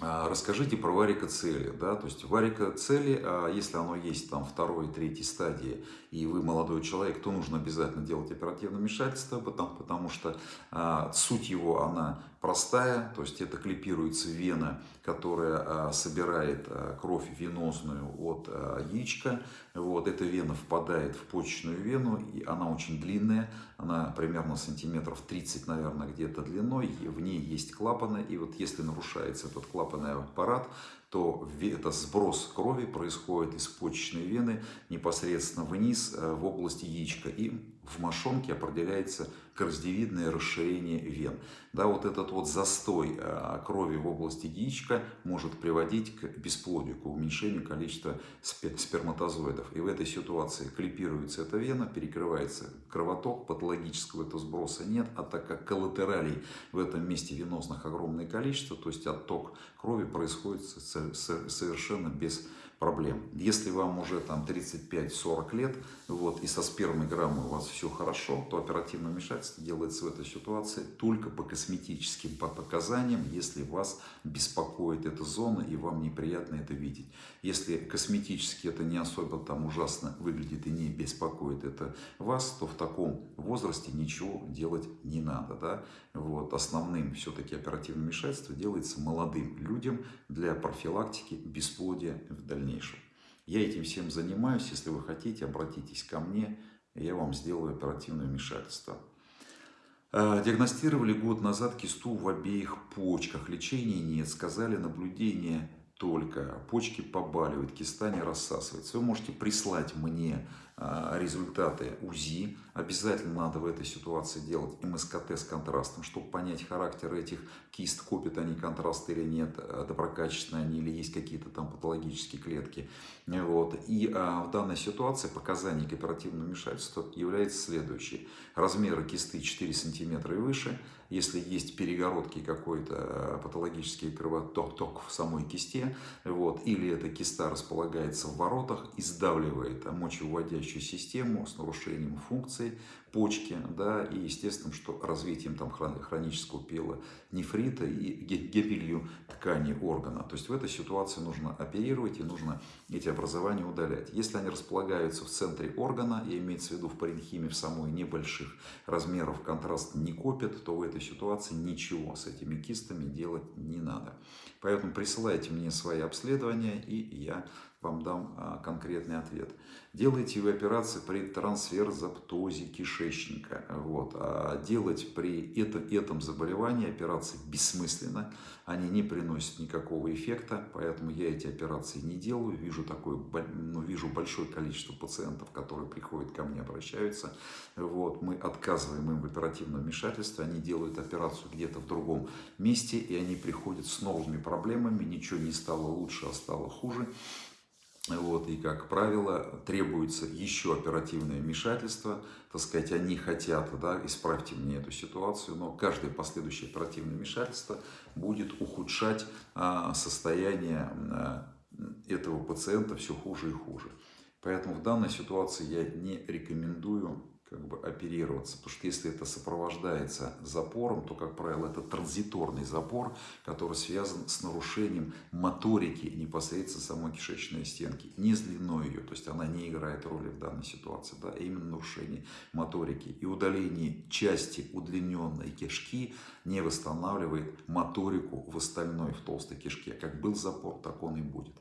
А, расскажите про варикоцели. Да? То есть варикоцели, а, если оно есть там второй, третьей стадии, и вы молодой человек, то нужно обязательно делать оперативное вмешательство, потому, потому что а, суть его, она простая, то есть это клипируется вена, которая собирает кровь венозную от яичка. Вот, эта вена впадает в почечную вену, и она очень длинная, она примерно сантиметров 30, наверное, где-то длиной, в ней есть клапаны, и вот если нарушается этот клапанный аппарат, то это сброс крови происходит из почечной вены непосредственно вниз в области яичка. И в мошонке определяется коростевидное расширение вен. Да, вот этот вот застой э, крови в области яичка может приводить к бесплодию, к уменьшению количества сперматозоидов. И в этой ситуации клипируется эта вена, перекрывается кровоток, патологического этого сброса нет, а так как коллатералей в этом месте венозных огромное количество, то есть отток крови происходит совершенно без проблем. Если вам уже там 35-40 лет, вот, и со спермой граммой у вас все хорошо, то оперативное вмешательство делается в этой ситуации только по косметическим показаниям, если вас беспокоит эта зона и вам неприятно это видеть. Если косметически это не особо там ужасно выглядит и не беспокоит это вас, то в таком возрасте ничего делать не надо. Да? Вот, основным все-таки оперативное вмешательство делается молодым людям для профилактики бесплодия в дальнейшем дальнейшем. Я этим всем занимаюсь. Если вы хотите, обратитесь ко мне, я вам сделаю оперативное вмешательство. А, диагностировали год назад кисту в обеих почках. Лечения нет. Сказали, наблюдение только. Почки побаливают, киста не рассасывается. Вы можете прислать мне а, результаты УЗИ. Обязательно надо в этой ситуации делать МСКТ с контрастом, чтобы понять характер этих кист, копят они контраст или нет, а, доброкачественные они или есть какие-то там патологические клетки. Вот. И а, в данной ситуации показаний к оперативному вмешательству является следующий. Размеры кисты 4 см и выше. Если есть перегородки какой-то патологический кровоток в самой кисте, вот, или эта киста располагается в воротах и сдавливает мочевыводящую систему с нарушением c'est почки, да, и естественно, что развитием там хронического пила нефрита и гибелью ткани органа. То есть в этой ситуации нужно оперировать и нужно эти образования удалять. Если они располагаются в центре органа, и имеется в виду в паренхиме в самой небольших размеров контраст не копит, то в этой ситуации ничего с этими кистами делать не надо. Поэтому присылайте мне свои обследования, и я вам дам а, конкретный ответ. Делайте вы операции при трансферзаптозе кишечника. Вот. А делать при это, этом заболевании операции бессмысленно. Они не приносят никакого эффекта, поэтому я эти операции не делаю. Вижу, такое, ну, вижу большое количество пациентов, которые приходят ко мне, обращаются. Вот. Мы отказываем им в оперативном вмешательстве. Они делают операцию где-то в другом месте, и они приходят с новыми проблемами. Ничего не стало лучше, а стало хуже. Вот, и, как правило, требуется еще оперативное вмешательство. Так сказать, они хотят, да, исправьте мне эту ситуацию, но каждое последующее оперативное вмешательство будет ухудшать а, состояние а, этого пациента все хуже и хуже. Поэтому в данной ситуации я не рекомендую как бы оперироваться. Потому что если это сопровождается запором, то, как правило, это транзиторный запор, который связан с нарушением моторики непосредственно самой кишечной стенки, не с длиной ее, то есть она не играет роли в данной ситуации, да, а именно нарушение моторики. И удаление части удлиненной кишки не восстанавливает моторику в остальной, в толстой кишке. Как был запор, так он и будет.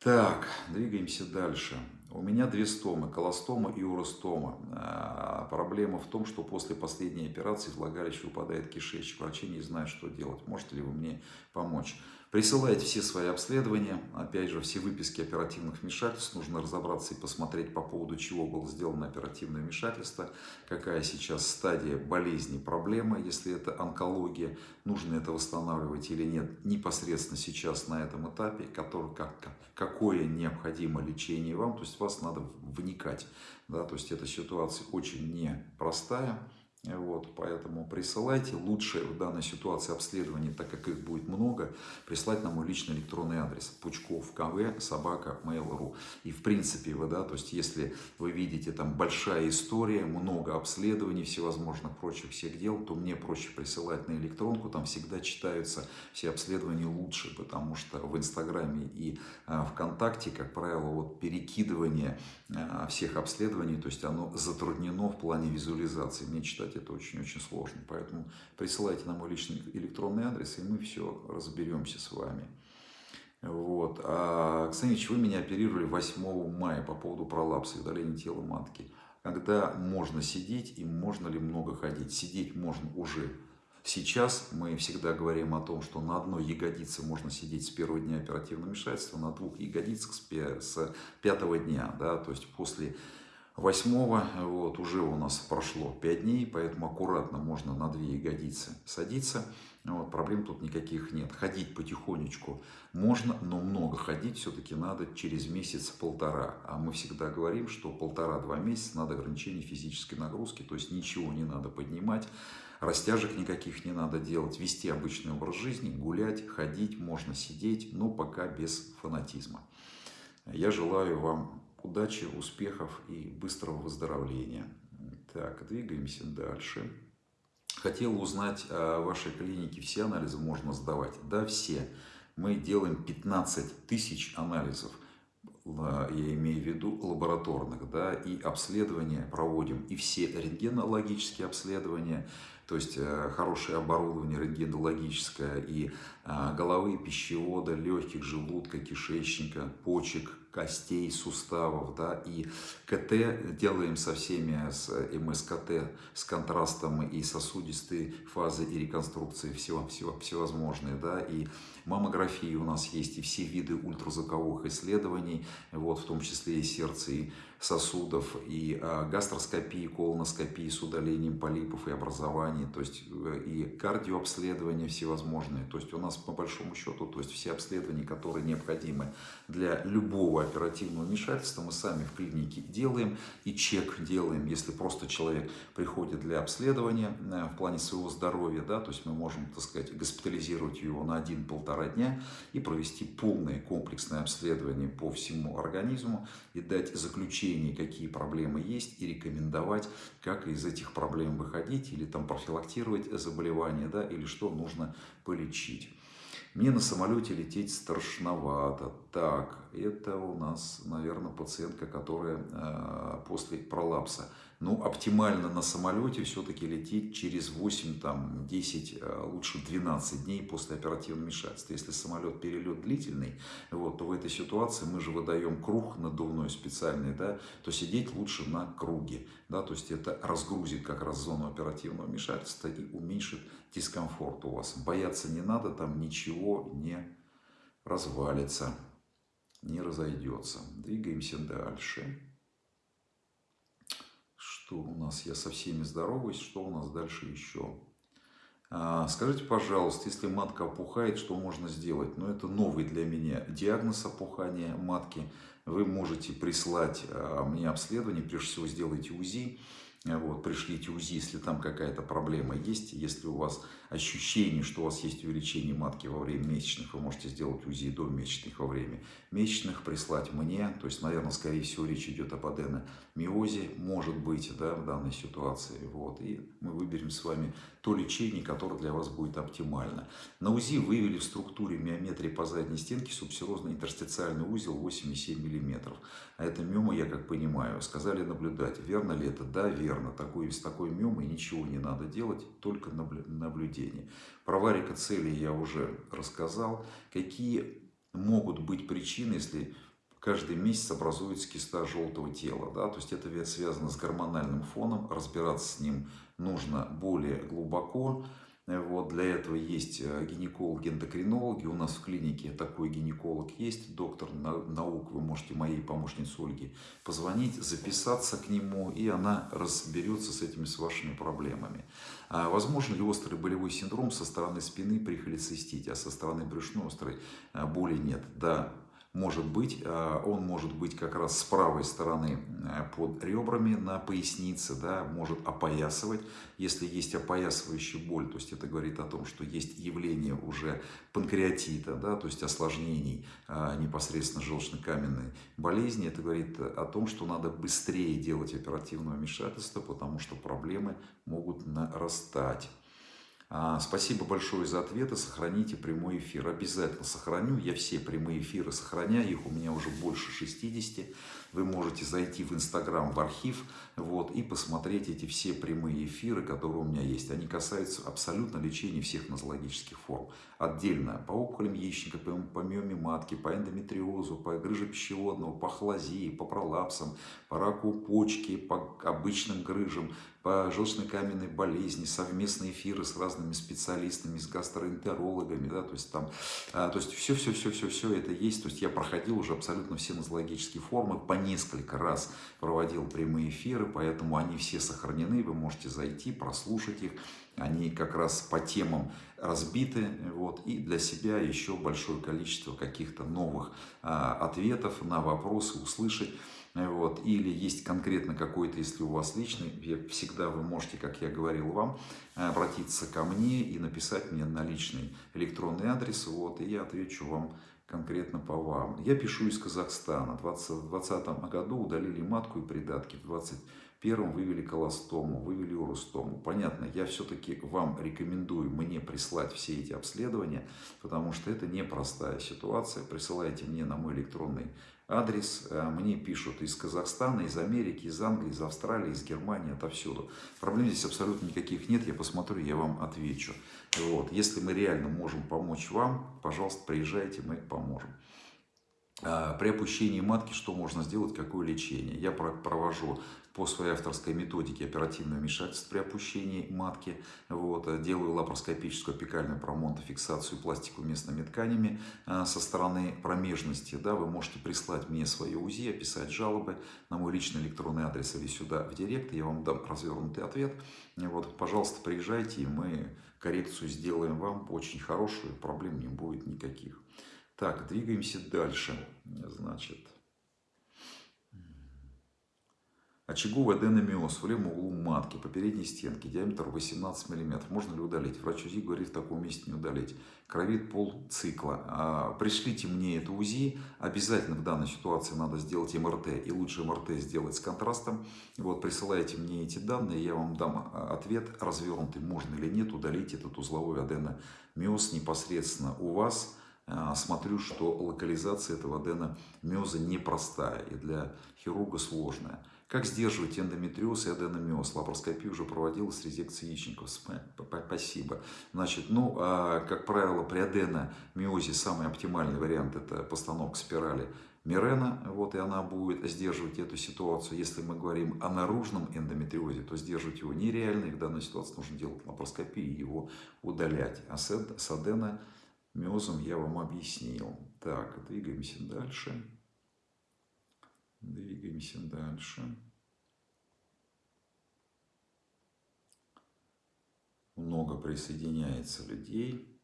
Так, двигаемся дальше. У меня две стомы, колостома и уростома. А, проблема в том, что после последней операции влагалище упадает кишечник. Врачи не знают, что делать. Можете ли вы мне помочь? Присылайте все свои обследования, опять же, все выписки оперативных вмешательств. Нужно разобраться и посмотреть по поводу чего было сделано оперативное вмешательство, какая сейчас стадия болезни, проблемы, если это онкология, нужно это восстанавливать или нет, непосредственно сейчас на этом этапе, который, как, какое необходимо лечение вам, то есть вас надо вникать. Да, то есть эта ситуация очень непростая. Вот, поэтому присылайте. Лучше в данной ситуации обследования, так как их будет много, прислать на мой личный электронный адрес пучков кв собака mail.ru. И в принципе, вы, да, то есть если вы видите там большая история, много обследований, всевозможных прочих всех дел, то мне проще присылать на электронку, там всегда читаются все обследования лучше, потому что в Инстаграме и а, ВКонтакте, как правило, вот перекидывание а, всех обследований, то есть оно затруднено в плане визуализации. Мне читать это очень-очень сложно. Поэтому присылайте на мой личный электронный адрес, и мы все разберемся с вами. Вот. А, Ксенич, вы меня оперировали 8 мая по поводу пролапса и удаления тела матки. Когда можно сидеть и можно ли много ходить? Сидеть можно уже Сейчас мы всегда говорим о том, что на одной ягодице можно сидеть с первого дня оперативного вмешательства, на двух ягодицах с пятого дня, да, то есть после Восьмого, вот, уже у нас прошло 5 дней, поэтому аккуратно можно на две ягодицы садиться. Вот, проблем тут никаких нет. Ходить потихонечку можно, но много ходить все-таки надо через месяц-полтора. А мы всегда говорим, что полтора-два месяца надо ограничение физической нагрузки, то есть ничего не надо поднимать, растяжек никаких не надо делать, вести обычный образ жизни, гулять, ходить, можно сидеть, но пока без фанатизма. Я желаю вам удачи, успехов и быстрого выздоровления. Так, двигаемся дальше. Хотел узнать о вашей клинике, все анализы можно сдавать? Да, все. Мы делаем 15 тысяч анализов, я имею в виду лабораторных, да, и обследования проводим, и все рентгенологические обследования, то есть э, хорошее оборудование рентгенологическое и э, головы, пищевода, легких, желудка, кишечника, почек, костей, суставов, да, и КТ делаем со всеми, с МСКТ, с контрастом и сосудистой фазы и реконструкции всего, всего, всевозможные, да, и маммографии у нас есть, и все виды ультразвуковых исследований, вот, в том числе и сердце, и сосудов, и а, гастроскопии, колоноскопии с удалением полипов и образований, то есть э, и кардиообследования всевозможные. То есть у нас по большому счету, то есть все обследования, которые необходимы для любого оперативного вмешательства, мы сами в клинике делаем и чек делаем, если просто человек приходит для обследования э, в плане своего здоровья, да, то есть мы можем, так сказать, госпитализировать его на один-полтора дня и провести полное комплексное обследование по всему организму и дать заключение какие проблемы есть и рекомендовать, как из этих проблем выходить или там профилактировать заболевания, да, или что нужно полечить. Мне на самолете лететь страшновато. Так, это у нас, наверное, пациентка, которая э, после пролапса. Ну, оптимально на самолете все-таки лететь через 8, там, 10, э, лучше 12 дней после оперативного вмешательства. Если самолет перелет длительный, вот, то в этой ситуации мы же выдаем круг надувной специальный, да, то сидеть лучше на круге. Да, то есть это разгрузит как раз зону оперативного вмешательства и уменьшит дискомфорт у вас. Бояться не надо, там ничего не развалится, не разойдется. Двигаемся дальше. Что у нас? Я со всеми здороваюсь. Что у нас дальше еще? А, скажите, пожалуйста, если матка опухает, что можно сделать? Ну, это новый для меня диагноз опухания матки. Вы можете прислать а, мне обследование, прежде всего сделайте УЗИ. Вот, пришлите УЗИ, если там какая-то проблема есть. Если у вас ощущение, что у вас есть увеличение матки во время месячных, вы можете сделать УЗИ до месячных во время месячных, прислать мне. То есть, наверное, скорее всего, речь идет об аденомиозе, может быть, да, в данной ситуации. Вот, и мы выберем с вами то лечение, которое для вас будет оптимально. На УЗИ выявили в структуре миометрии по задней стенке субсерозный интерстициальный узел 8,7 мм. А это миома, я как понимаю, сказали наблюдать. Верно ли это? Да, верно. Такой, с такой миомой ничего не надо делать, только наблюдение. Про варикоцелии я уже рассказал. Какие могут быть причины, если каждый месяц образуется киста желтого тела. Да? То есть это связано с гормональным фоном, разбираться с ним нужно более глубоко. Вот, для этого есть э, гинекологи-эндокринологи. У нас в клинике такой гинеколог есть, доктор наук. Вы можете моей помощнице Ольге позвонить, записаться к нему, и она разберется с этими с вашими проблемами. А возможно ли острый болевой синдром со стороны спины при холецистите, а со стороны брюшной острой э, боли нет? Да, может быть, а, он может быть как раз с правой стороны э, под ребрами на пояснице, да, может опоясывать. Если есть опоясывающая боль, то есть это говорит о том, что есть явление уже панкреатита, да, то есть осложнений а, непосредственно желчно-каменной болезни. Это говорит о том, что надо быстрее делать оперативное вмешательство, потому что проблемы могут нарастать. А, спасибо большое за ответы. Сохраните прямой эфир. Обязательно сохраню. Я все прямые эфиры сохраняю. Их у меня уже больше 60. Вы можете зайти в Инстаграм, в архив вот, и посмотреть эти все прямые эфиры, которые у меня есть. Они касаются абсолютно лечения всех нозологических форм. Отдельно по опухолям яичника, по, по миоме матки, по эндометриозу, по грыже пищеводного, по хлазии, по пролапсам, по раку почки, по обычным грыжам, по желчно-каменной болезни, совместные эфиры с разными специалистами, с гастроэнтерологами, да, то есть там, а, то есть все-все-все-все-все это есть, то есть я проходил уже абсолютно все нозологические формы, по несколько раз проводил прямые эфиры, поэтому они все сохранены, вы можете зайти, прослушать их, они как раз по темам разбиты, вот, и для себя еще большое количество каких-то новых а, ответов на вопросы услышать. Вот. Или есть конкретно какой-то, если у вас личный, всегда вы можете, как я говорил вам, обратиться ко мне и написать мне на личный электронный адрес, вот, и я отвечу вам конкретно по вам. Я пишу из Казахстана. В 2020 году удалили матку и придатки. В 2021 вывели колостому, вывели уростому. Понятно, я все-таки вам рекомендую мне прислать все эти обследования, потому что это непростая ситуация. Присылайте мне на мой электронный адрес. Э, мне пишут из Казахстана, из Америки, из Англии, из Австралии, из Германии, отовсюду. Проблем здесь абсолютно никаких нет. Я посмотрю, я вам отвечу. Вот. Если мы реально можем помочь вам, пожалуйста, приезжайте, мы поможем. А, при опущении матки что можно сделать, какое лечение? Я провожу по своей авторской методике оперативное вмешательство при опущении матки. Вот, делаю лапароскопическую опекальную промонтофиксацию пластику местными тканями а, со стороны промежности. Да, вы можете прислать мне свое УЗИ, описать жалобы на мой личный электронный адрес или сюда в директ, я вам дам развернутый ответ. Вот, пожалуйста, приезжайте, и мы коррекцию сделаем вам очень хорошую, проблем не будет никаких. Так, двигаемся дальше. Значит, очаговый аденомиоз в левом углу матки по передней стенке, диаметр 18 мм. Можно ли удалить? Врач УЗИ говорит, в таком месте не удалить. Кровит пол цикла. А, пришлите мне это УЗИ. Обязательно в данной ситуации надо сделать МРТ. И лучше МРТ сделать с контрастом. Вот, присылайте мне эти данные, я вам дам а, ответ развернутый, можно или нет удалить этот узловой аденомиоз непосредственно у вас а, смотрю, что локализация этого аденомиоза непростая и для хирурга сложная. Как сдерживать эндометриоз и аденомиоз? Лапароскопия уже проводилась с резекцией яичников. Спасибо. Значит, ну, а, как правило, при аденомиозе самый оптимальный вариант – это постановка спирали Мирена, вот, и она будет сдерживать эту ситуацию. Если мы говорим о наружном эндометриозе, то сдерживать его нереально, и в данной ситуации нужно делать лапароскопию и его удалять. А с адена миозом я вам объяснил. Так, двигаемся дальше. Двигаемся дальше. Много присоединяется людей.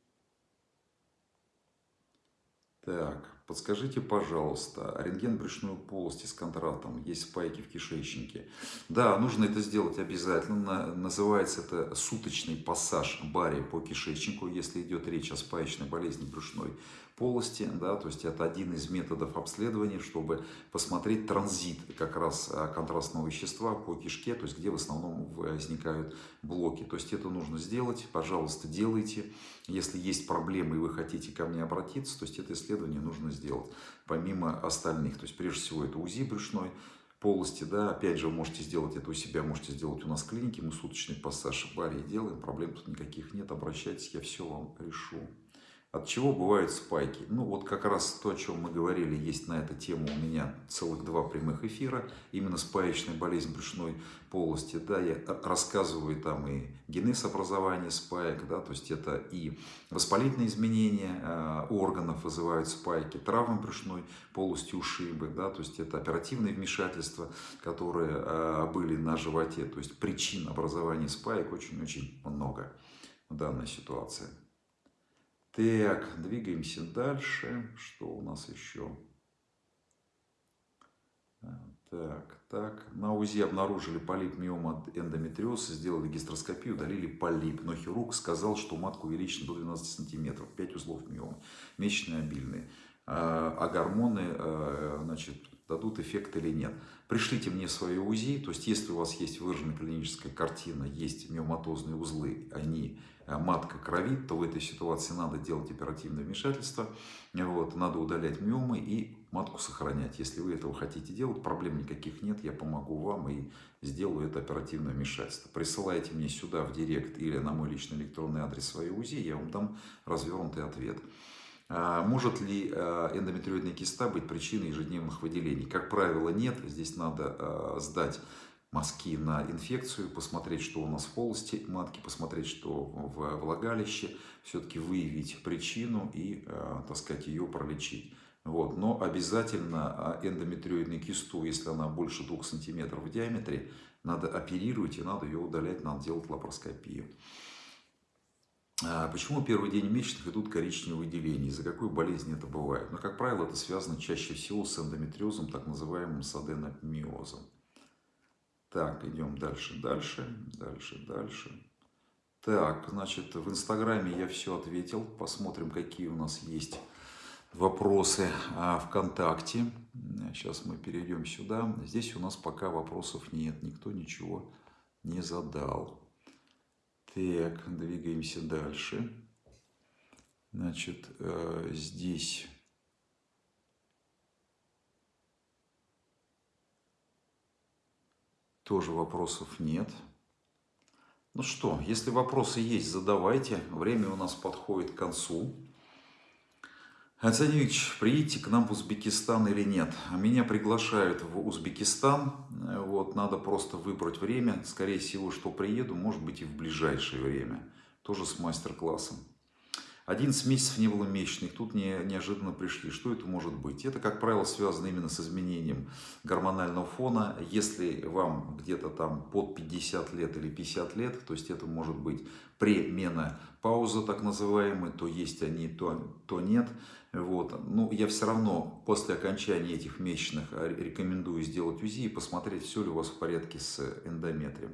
Так, Подскажите, пожалуйста, рентген брюшной полости с контрастом, есть спайки в кишечнике. Да, нужно это сделать обязательно. Называется это суточный пассаж бари по кишечнику, если идет речь о спаечной болезни брюшной полости. Да, то есть это один из методов обследования, чтобы посмотреть транзит как раз а, контрастного вещества по кишке, то есть где в основном возникают блоки. То есть это нужно сделать, пожалуйста, делайте. Если есть проблемы и вы хотите ко мне обратиться, то есть это исследование нужно сделать, помимо остальных. То есть прежде всего это УЗИ брюшной полости, да, опять же, вы можете сделать это у себя, можете сделать у нас в клинике, мы суточный пассаж в баре делаем, проблем тут никаких нет, обращайтесь, я все вам решу. От чего бывают спайки? Ну, вот как раз то, о чем мы говорили, есть на эту тему у меня целых два прямых эфира. Именно спаечная болезнь брюшной полости. Да, я рассказываю там и генез образования спаек, да, то есть это и воспалительные изменения э, органов вызывают спайки, травмы брюшной полости ушибы, да, то есть это оперативные вмешательства, которые э, были на животе. То есть причин образования спаек очень-очень много в данной ситуации. Так, двигаемся дальше. Что у нас еще? Так, так. На УЗИ обнаружили полип миома эндометриоз, сделали гистероскопию, удалили полип. Но хирург сказал, что матка увеличена до 12 сантиметров, 5 узлов миомы, месячные обильные. А, а гормоны а, значит, дадут эффект или нет. Пришлите мне свое УЗИ, то есть если у вас есть выраженная клиническая картина, есть миоматозные узлы, они Э, матка кровит, то в этой ситуации надо делать оперативное вмешательство, вот, надо удалять миомы и матку сохранять. Если вы этого хотите делать, проблем никаких нет, я помогу вам и сделаю это оперативное вмешательство. Присылайте мне сюда в директ или на мой личный электронный адрес свою УЗИ, я вам дам развернутый ответ. А, может ли э, эндометриоидная киста быть причиной ежедневных выделений? Как правило, нет. Здесь надо э, сдать мазки на инфекцию, посмотреть, что у нас в полости матки, посмотреть, что в влагалище, все-таки выявить причину и, так сказать, ее пролечить. Вот. Но обязательно а, эндометриоидную кисту, если она больше 2 см в диаметре, надо оперировать и надо ее удалять, надо делать лапароскопию. А почему первый день месячных идут коричневые выделения? Из-за какой болезни это бывает? Но, ну, как правило, это связано чаще всего с эндометриозом, так называемым саденомиозом. Так, идем дальше, дальше, дальше, дальше. Так, значит, в Инстаграме я все ответил. Посмотрим, какие у нас есть вопросы а, ВКонтакте. Сейчас мы перейдем сюда. Здесь у нас пока вопросов нет. Никто ничего не задал. Так, двигаемся дальше. Значит, э, здесь Тоже вопросов нет. Ну что, если вопросы есть, задавайте. Время у нас подходит к концу. Александр приедете к нам в Узбекистан или нет? Меня приглашают в Узбекистан. Вот, надо просто выбрать время. Скорее всего, что приеду, может быть и в ближайшее время. Тоже с мастер-классом. 11 месяцев не было месячных, тут не, неожиданно пришли. Что это может быть? Это, как правило, связано именно с изменением гормонального фона. Если вам где-то там под 50 лет или 50 лет, то есть это может быть пременопауза так называемая, то есть они, то, то нет. Вот. Но ну, я все равно после окончания этих месячных рекомендую сделать УЗИ и посмотреть, все ли у вас в порядке с эндометрием.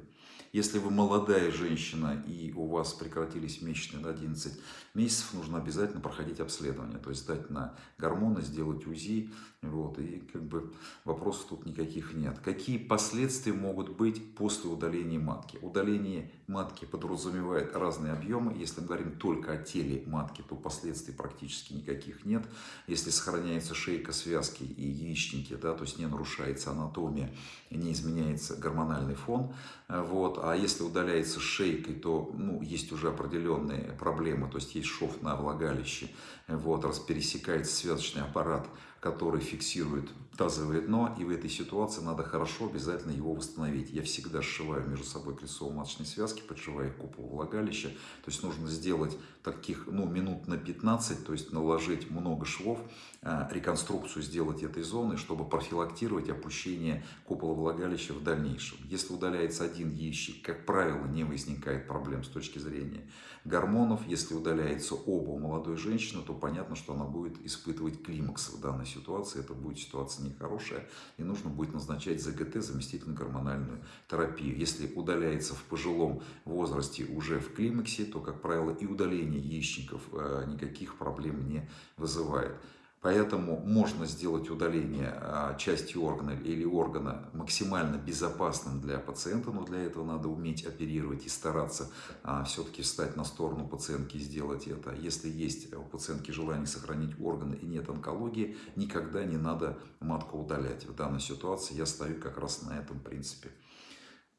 Если вы молодая женщина и у вас прекратились месячные на 11 месяцев, нужно обязательно проходить обследование, то есть сдать на гормоны, сделать УЗИ, вот, и как бы вопросов тут никаких нет. Какие последствия могут быть после удаления матки? Удаление матки подразумевает разные объемы. Если мы говорим только о теле матки, то последствий практически никаких нет. Если сохраняется шейка связки и яичники, да, то есть не нарушается анатомия, не изменяется гормональный фон, вот, а если удаляется шейкой, то ну, есть уже определенные проблемы, то есть есть шов на влагалище, вот, раз пересекается связочный аппарат, который фиксирует тазовое дно, и в этой ситуации надо хорошо обязательно его восстановить. Я всегда сшиваю между собой кольцово-маточные связки, подшиваю купол влагалища, то есть нужно сделать таких, ну, минут на 15, то есть наложить много швов, а, реконструкцию сделать этой зоны, чтобы профилактировать опущение купола влагалища в дальнейшем. Если удаляется один яичник, как правило, не возникает проблем с точки зрения гормонов. Если удаляется оба у молодой женщины, то понятно, что она будет испытывать климакс в данной ситуации. Это будет ситуация нехорошая, и нужно будет назначать ЗГТ, заместительную гормональную терапию. Если удаляется в пожилом возрасте уже в климаксе, то, как правило, и удаление яичников э, никаких проблем не вызывает. Поэтому можно сделать удаление а, части органа или органа максимально безопасным для пациента, но для этого надо уметь оперировать и стараться а, все-таки встать на сторону пациентки и сделать это. Если есть у пациентки желание сохранить органы и нет онкологии, никогда не надо матку удалять. В данной ситуации я стою как раз на этом принципе.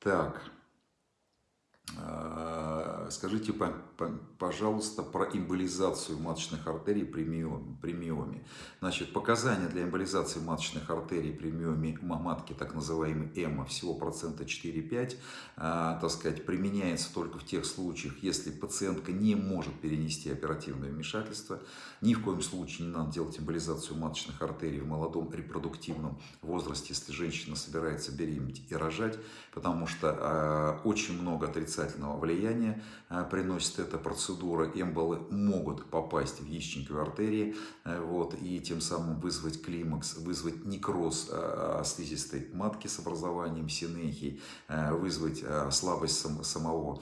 Так, скажите, пожалуйста, про эмболизацию маточных артерий при миоме. Значит, показания для эмболизации маточных артерий при миоме матки, так называемый ЭМА, всего процента 4-5, а, так сказать, применяется только в тех случаях, если пациентка не может перенести оперативное вмешательство. Ни в коем случае не надо делать эмболизацию маточных артерий в молодом репродуктивном возрасте, если женщина собирается беременеть и рожать, потому что а, очень много отрицательного влияния а, приносит эта процедура. Эмболы могут попасть в яичниковые артерии а, вот, и тем самым вызвать климакс, вызвать некроз слизистой матки с образованием синехии, вызвать слабость самого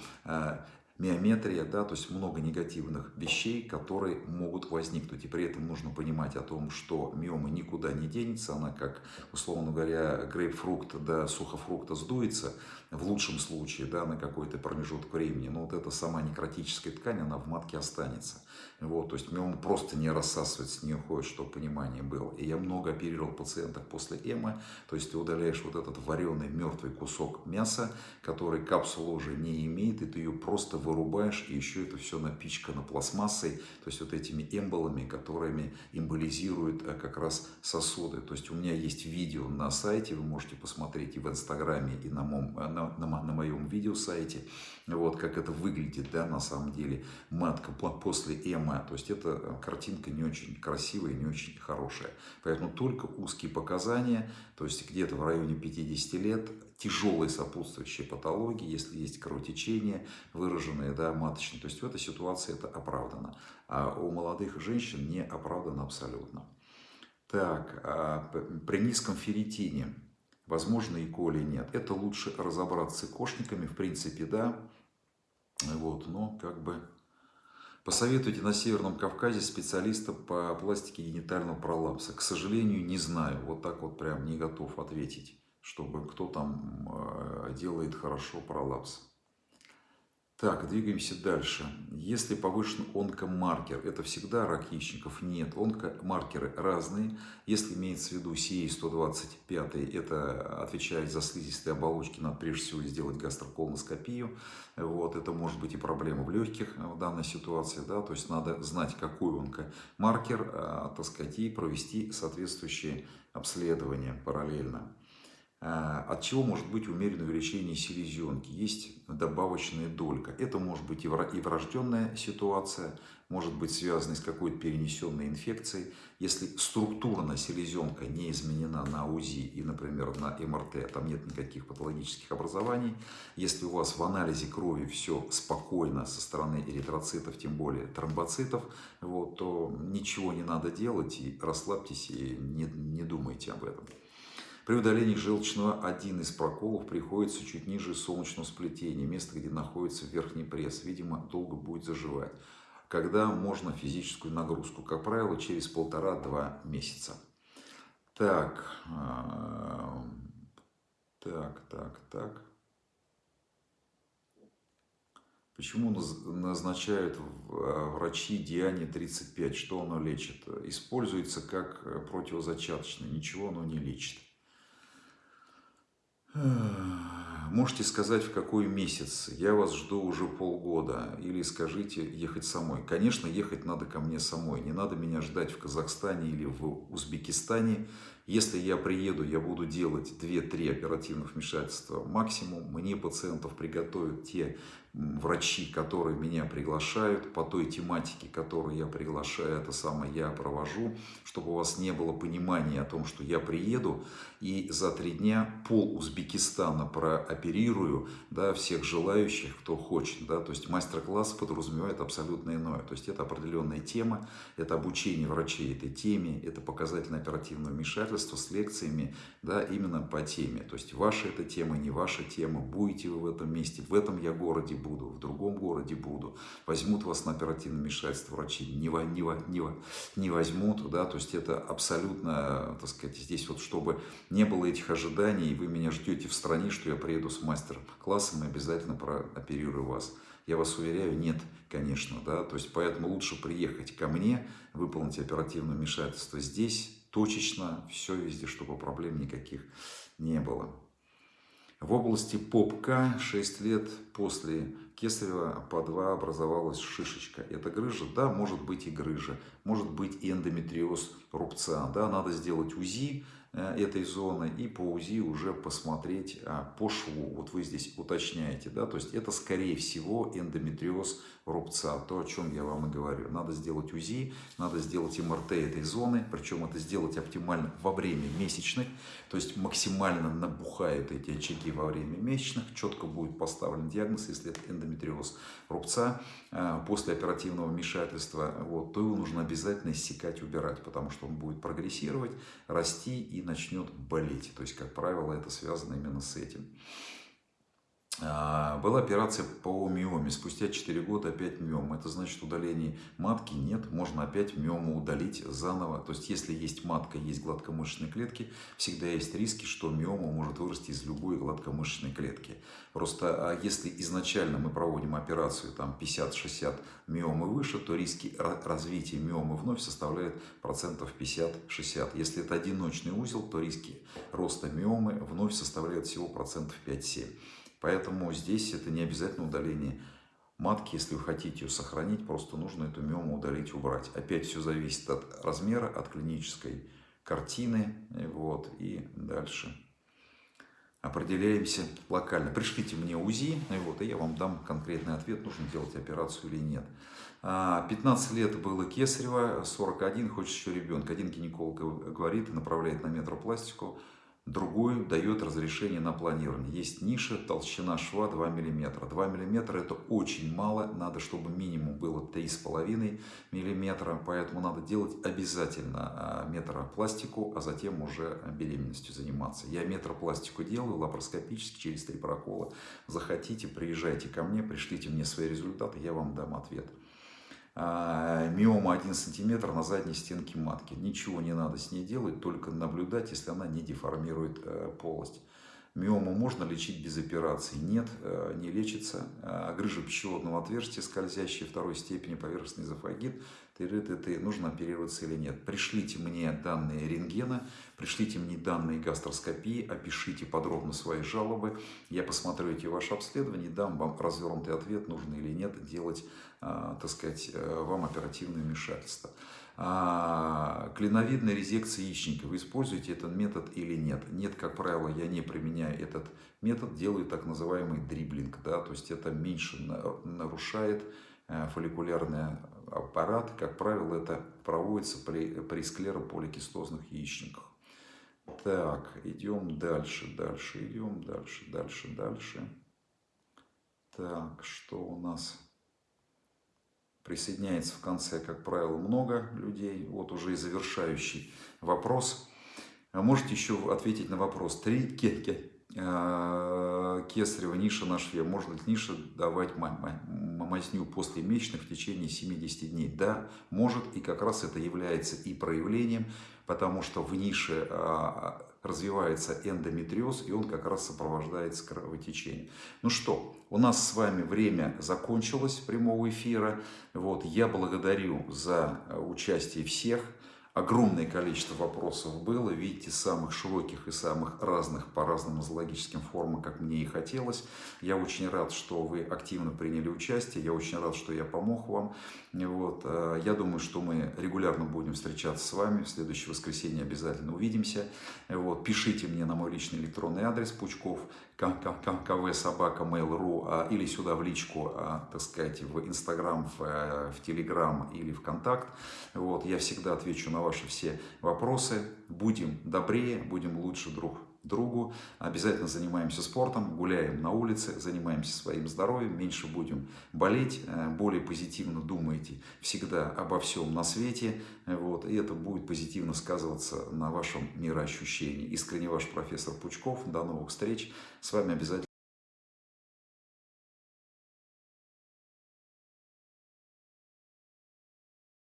миометрия, да, то есть много негативных вещей, которые могут возникнуть. И при этом нужно понимать о том, что миома никуда не денется, она как, условно говоря, грейпфрукт до сухофрукта сдуется, в лучшем случае, да, на какой-то промежуток времени, но вот эта сама некротическая ткань, она в матке останется. Вот, то есть миома просто не рассасывается, не уходит, чтобы понимание было. И я много оперировал пациентов после эмо, то есть ты удаляешь вот этот вареный мертвый кусок мяса, который капсула уже не имеет, и ты ее просто вырубаешь, и еще это все напичкано пластмассой, то есть вот этими эмболами, которыми эмболизируют э, как раз сосуды. То есть у меня есть видео на сайте, вы можете посмотреть и в инстаграме, и на моем, э, на, на, на моем видеосайте, вот как это выглядит, да, на самом деле, матка после эмо, то есть эта э, картинка не очень красивая, не очень хорошая. Поэтому только узкие показания, то есть где-то в районе 50 лет, тяжелые сопутствующие патологии, если есть кровотечение выраженное, да, маточное, то есть в этой ситуации это оправдано. А у молодых женщин не оправдано абсолютно. Так, а при низком ферритине, возможно и коли нет, это лучше разобраться с кошниками, в принципе, да, вот, но как бы Посоветуйте на Северном Кавказе специалиста по пластике генитального пролапса. К сожалению, не знаю. Вот так вот прям не готов ответить, чтобы кто там э, делает хорошо пролапс. Так, двигаемся дальше. Если повышен онкомаркер, это всегда рак яичников? Нет, онкомаркеры разные. Если имеется в виду CA125, это отвечает за слизистые оболочки, надо прежде всего сделать гастроколоноскопию. Вот, это может быть и проблема в легких в данной ситуации, да, то есть надо знать, какой онкомаркер, а, так сказать, и провести соответствующие обследования параллельно. А, от чего может быть умеренное увеличение селезенки? Есть добавочная долька. Это может быть и врожденная ситуация, может быть связана с какой-то перенесенной инфекцией. Если структурно селезенка не изменена на УЗИ и, например, на МРТ, там нет никаких патологических образований. Если у вас в анализе крови все спокойно со стороны эритроцитов, тем более тромбоцитов, вот, то ничего не надо делать и расслабьтесь и не, не думайте об этом. При удалении желчного один из проколов приходится чуть ниже солнечного сплетения, место, где находится верхний пресс. Видимо, долго будет заживать. Когда можно физическую нагрузку? Как правило, через полтора-два месяца. Так, а, так, так, так. Почему назначают а, врачи Диане 35? Что оно лечит? Используется как противозачаточное. Ничего оно не лечит. Можете сказать, в какой месяц? Я вас жду уже полгода. Или скажите, ехать самой. Конечно, ехать надо ко мне самой. Не надо меня ждать в Казахстане или в Узбекистане. Если я приеду, я буду делать 2-3 оперативных вмешательства максимум. Мне пациентов приготовят те врачи, которые меня приглашают, по той тематике, которую я приглашаю, это самое я провожу, чтобы у вас не было понимания о том, что я приеду и за три дня пол Узбекистана прооперирую, да, всех желающих, кто хочет, да, то есть мастер-класс подразумевает абсолютно иное, то есть это определенная тема, это обучение врачей этой теме, это показательное оперативное вмешательство с лекциями, да, именно по теме, то есть ваша эта тема, не ваша тема, будете вы в этом месте, в этом я городе буду, в другом городе буду, возьмут вас на оперативное вмешательство врачи, не, не, не, не возьмут, да, то есть это абсолютно, так сказать, здесь вот чтобы не было этих ожиданий, вы меня ждете в стране, что я приеду с мастер-классом и обязательно прооперирую вас. Я вас уверяю, нет, конечно, да, то есть поэтому лучше приехать ко мне, выполнить оперативное вмешательство здесь, точечно, все везде, чтобы проблем никаких не было. В области попка 6 лет после кесарева по 2 образовалась шишечка. Это грыжа? Да, может быть и грыжа. Может быть и эндометриоз рубца. Да, надо сделать УЗИ Э, этой зоны и по УЗИ уже посмотреть а, по шву. Вот вы здесь уточняете, да, то есть это скорее всего эндометриоз рубца, то, о чем я вам и говорю. Надо сделать УЗИ, надо сделать МРТ этой зоны, причем это сделать оптимально во время месячных, то есть максимально набухают эти очаги во время месячных, четко будет поставлен диагноз, если это эндометриоз рубца э, после оперативного вмешательства, вот, то его нужно обязательно иссекать, убирать, потому что он будет прогрессировать, расти и начнет болеть. То есть, как правило, это связано именно с этим. А, была операция по миоме. Спустя 4 года опять миом. Это значит удаление матки нет. Можно опять миому удалить заново. То есть если есть матка, есть гладкомышечные клетки, всегда есть риски, что миома может вырасти из любой гладкомышечной клетки. Просто а если изначально мы проводим операцию там 50-60 миомы выше, то риски развития миомы вновь составляют процентов 50-60. Если это одиночный узел, то риски роста миомы вновь составляют всего процентов 5-7. Поэтому здесь это не обязательно удаление матки. Если вы хотите ее сохранить, просто нужно эту миому удалить, убрать. Опять все зависит от размера, от клинической картины. Вот, и дальше определяемся локально. Пришлите мне УЗИ, вот, и я вам дам конкретный ответ, нужно делать операцию или нет. 15 а, лет было кесарево, 41, хочет еще ребенка. Один гинеколог говорит, направляет на метропластику другой дает разрешение на планирование. Есть ниша, толщина шва 2 мм. 2 мм это очень мало, надо, чтобы минимум было 3,5 мм, поэтому надо делать обязательно а, метропластику, а затем уже беременностью заниматься. Я метропластику делаю лапароскопически через три прокола. Захотите, приезжайте ко мне, пришлите мне свои результаты, я вам дам ответ. А, миома 1 сантиметр на задней стенке матки. Ничего не надо с ней делать, только наблюдать, если она не деформирует э, полость. Миому можно лечить без операции? Нет, э, не лечится. А, грыжа пищеводного отверстия, скользящая второй степени поверхностный эзофагит, ты, ты, нужно оперироваться или нет. Пришлите мне данные рентгена, пришлите мне данные гастроскопии, опишите подробно свои жалобы. Я посмотрю эти ваши обследования, дам вам развернутый ответ, нужно или нет делать, а, так сказать, э, вам оперативное вмешательство. А, клиновидная резекция яичника. Вы используете этот метод или нет? Нет, как правило, я не применяю этот метод, делаю так называемый дриблинг. Да? То есть это меньше нарушает э, фолликулярный аппарат. Как правило, это проводится при, при склерополикистозных яичниках. Так, идем дальше, дальше, идем дальше, дальше, дальше. Так, что у нас? Присоединяется в конце, как правило, много людей. Вот уже и завершающий вопрос. А можете еще ответить на вопрос. Три а, кесарева ниша на шве. Может ли ниша давать мазню после месячных в течение 70 дней? Да, может. И как раз это является и проявлением, потому что в нише а, развивается эндометриоз, и он как раз сопровождается кровотечением. Ну что, у нас с вами время закончилось прямого эфира. Вот, я благодарю за э, участие всех. Огромное количество вопросов было, видите, самых широких и самых разных по разным зоологическим формам, как мне и хотелось. Я очень рад, что вы активно приняли участие, я очень рад, что я помог вам. Вот. Э, я думаю, что мы регулярно будем встречаться с вами. В следующее воскресенье обязательно увидимся. Вот. Пишите мне на мой личный электронный адрес Пучков, кв собака mail.ru а, или сюда в личку, а, так сказать, в Инстаграм, в, э, в Телеграм или ВКонтакт. Вот. Я всегда отвечу на ваши все вопросы. Будем добрее, будем лучше друг другу. Обязательно занимаемся спортом, гуляем на улице, занимаемся своим здоровьем, меньше будем болеть, э, более позитивно думаете всегда обо всем на свете. Вот, и это будет позитивно сказываться на вашем мироощущении. Искренне ваш профессор Пучков. До новых встреч. С вами обязательно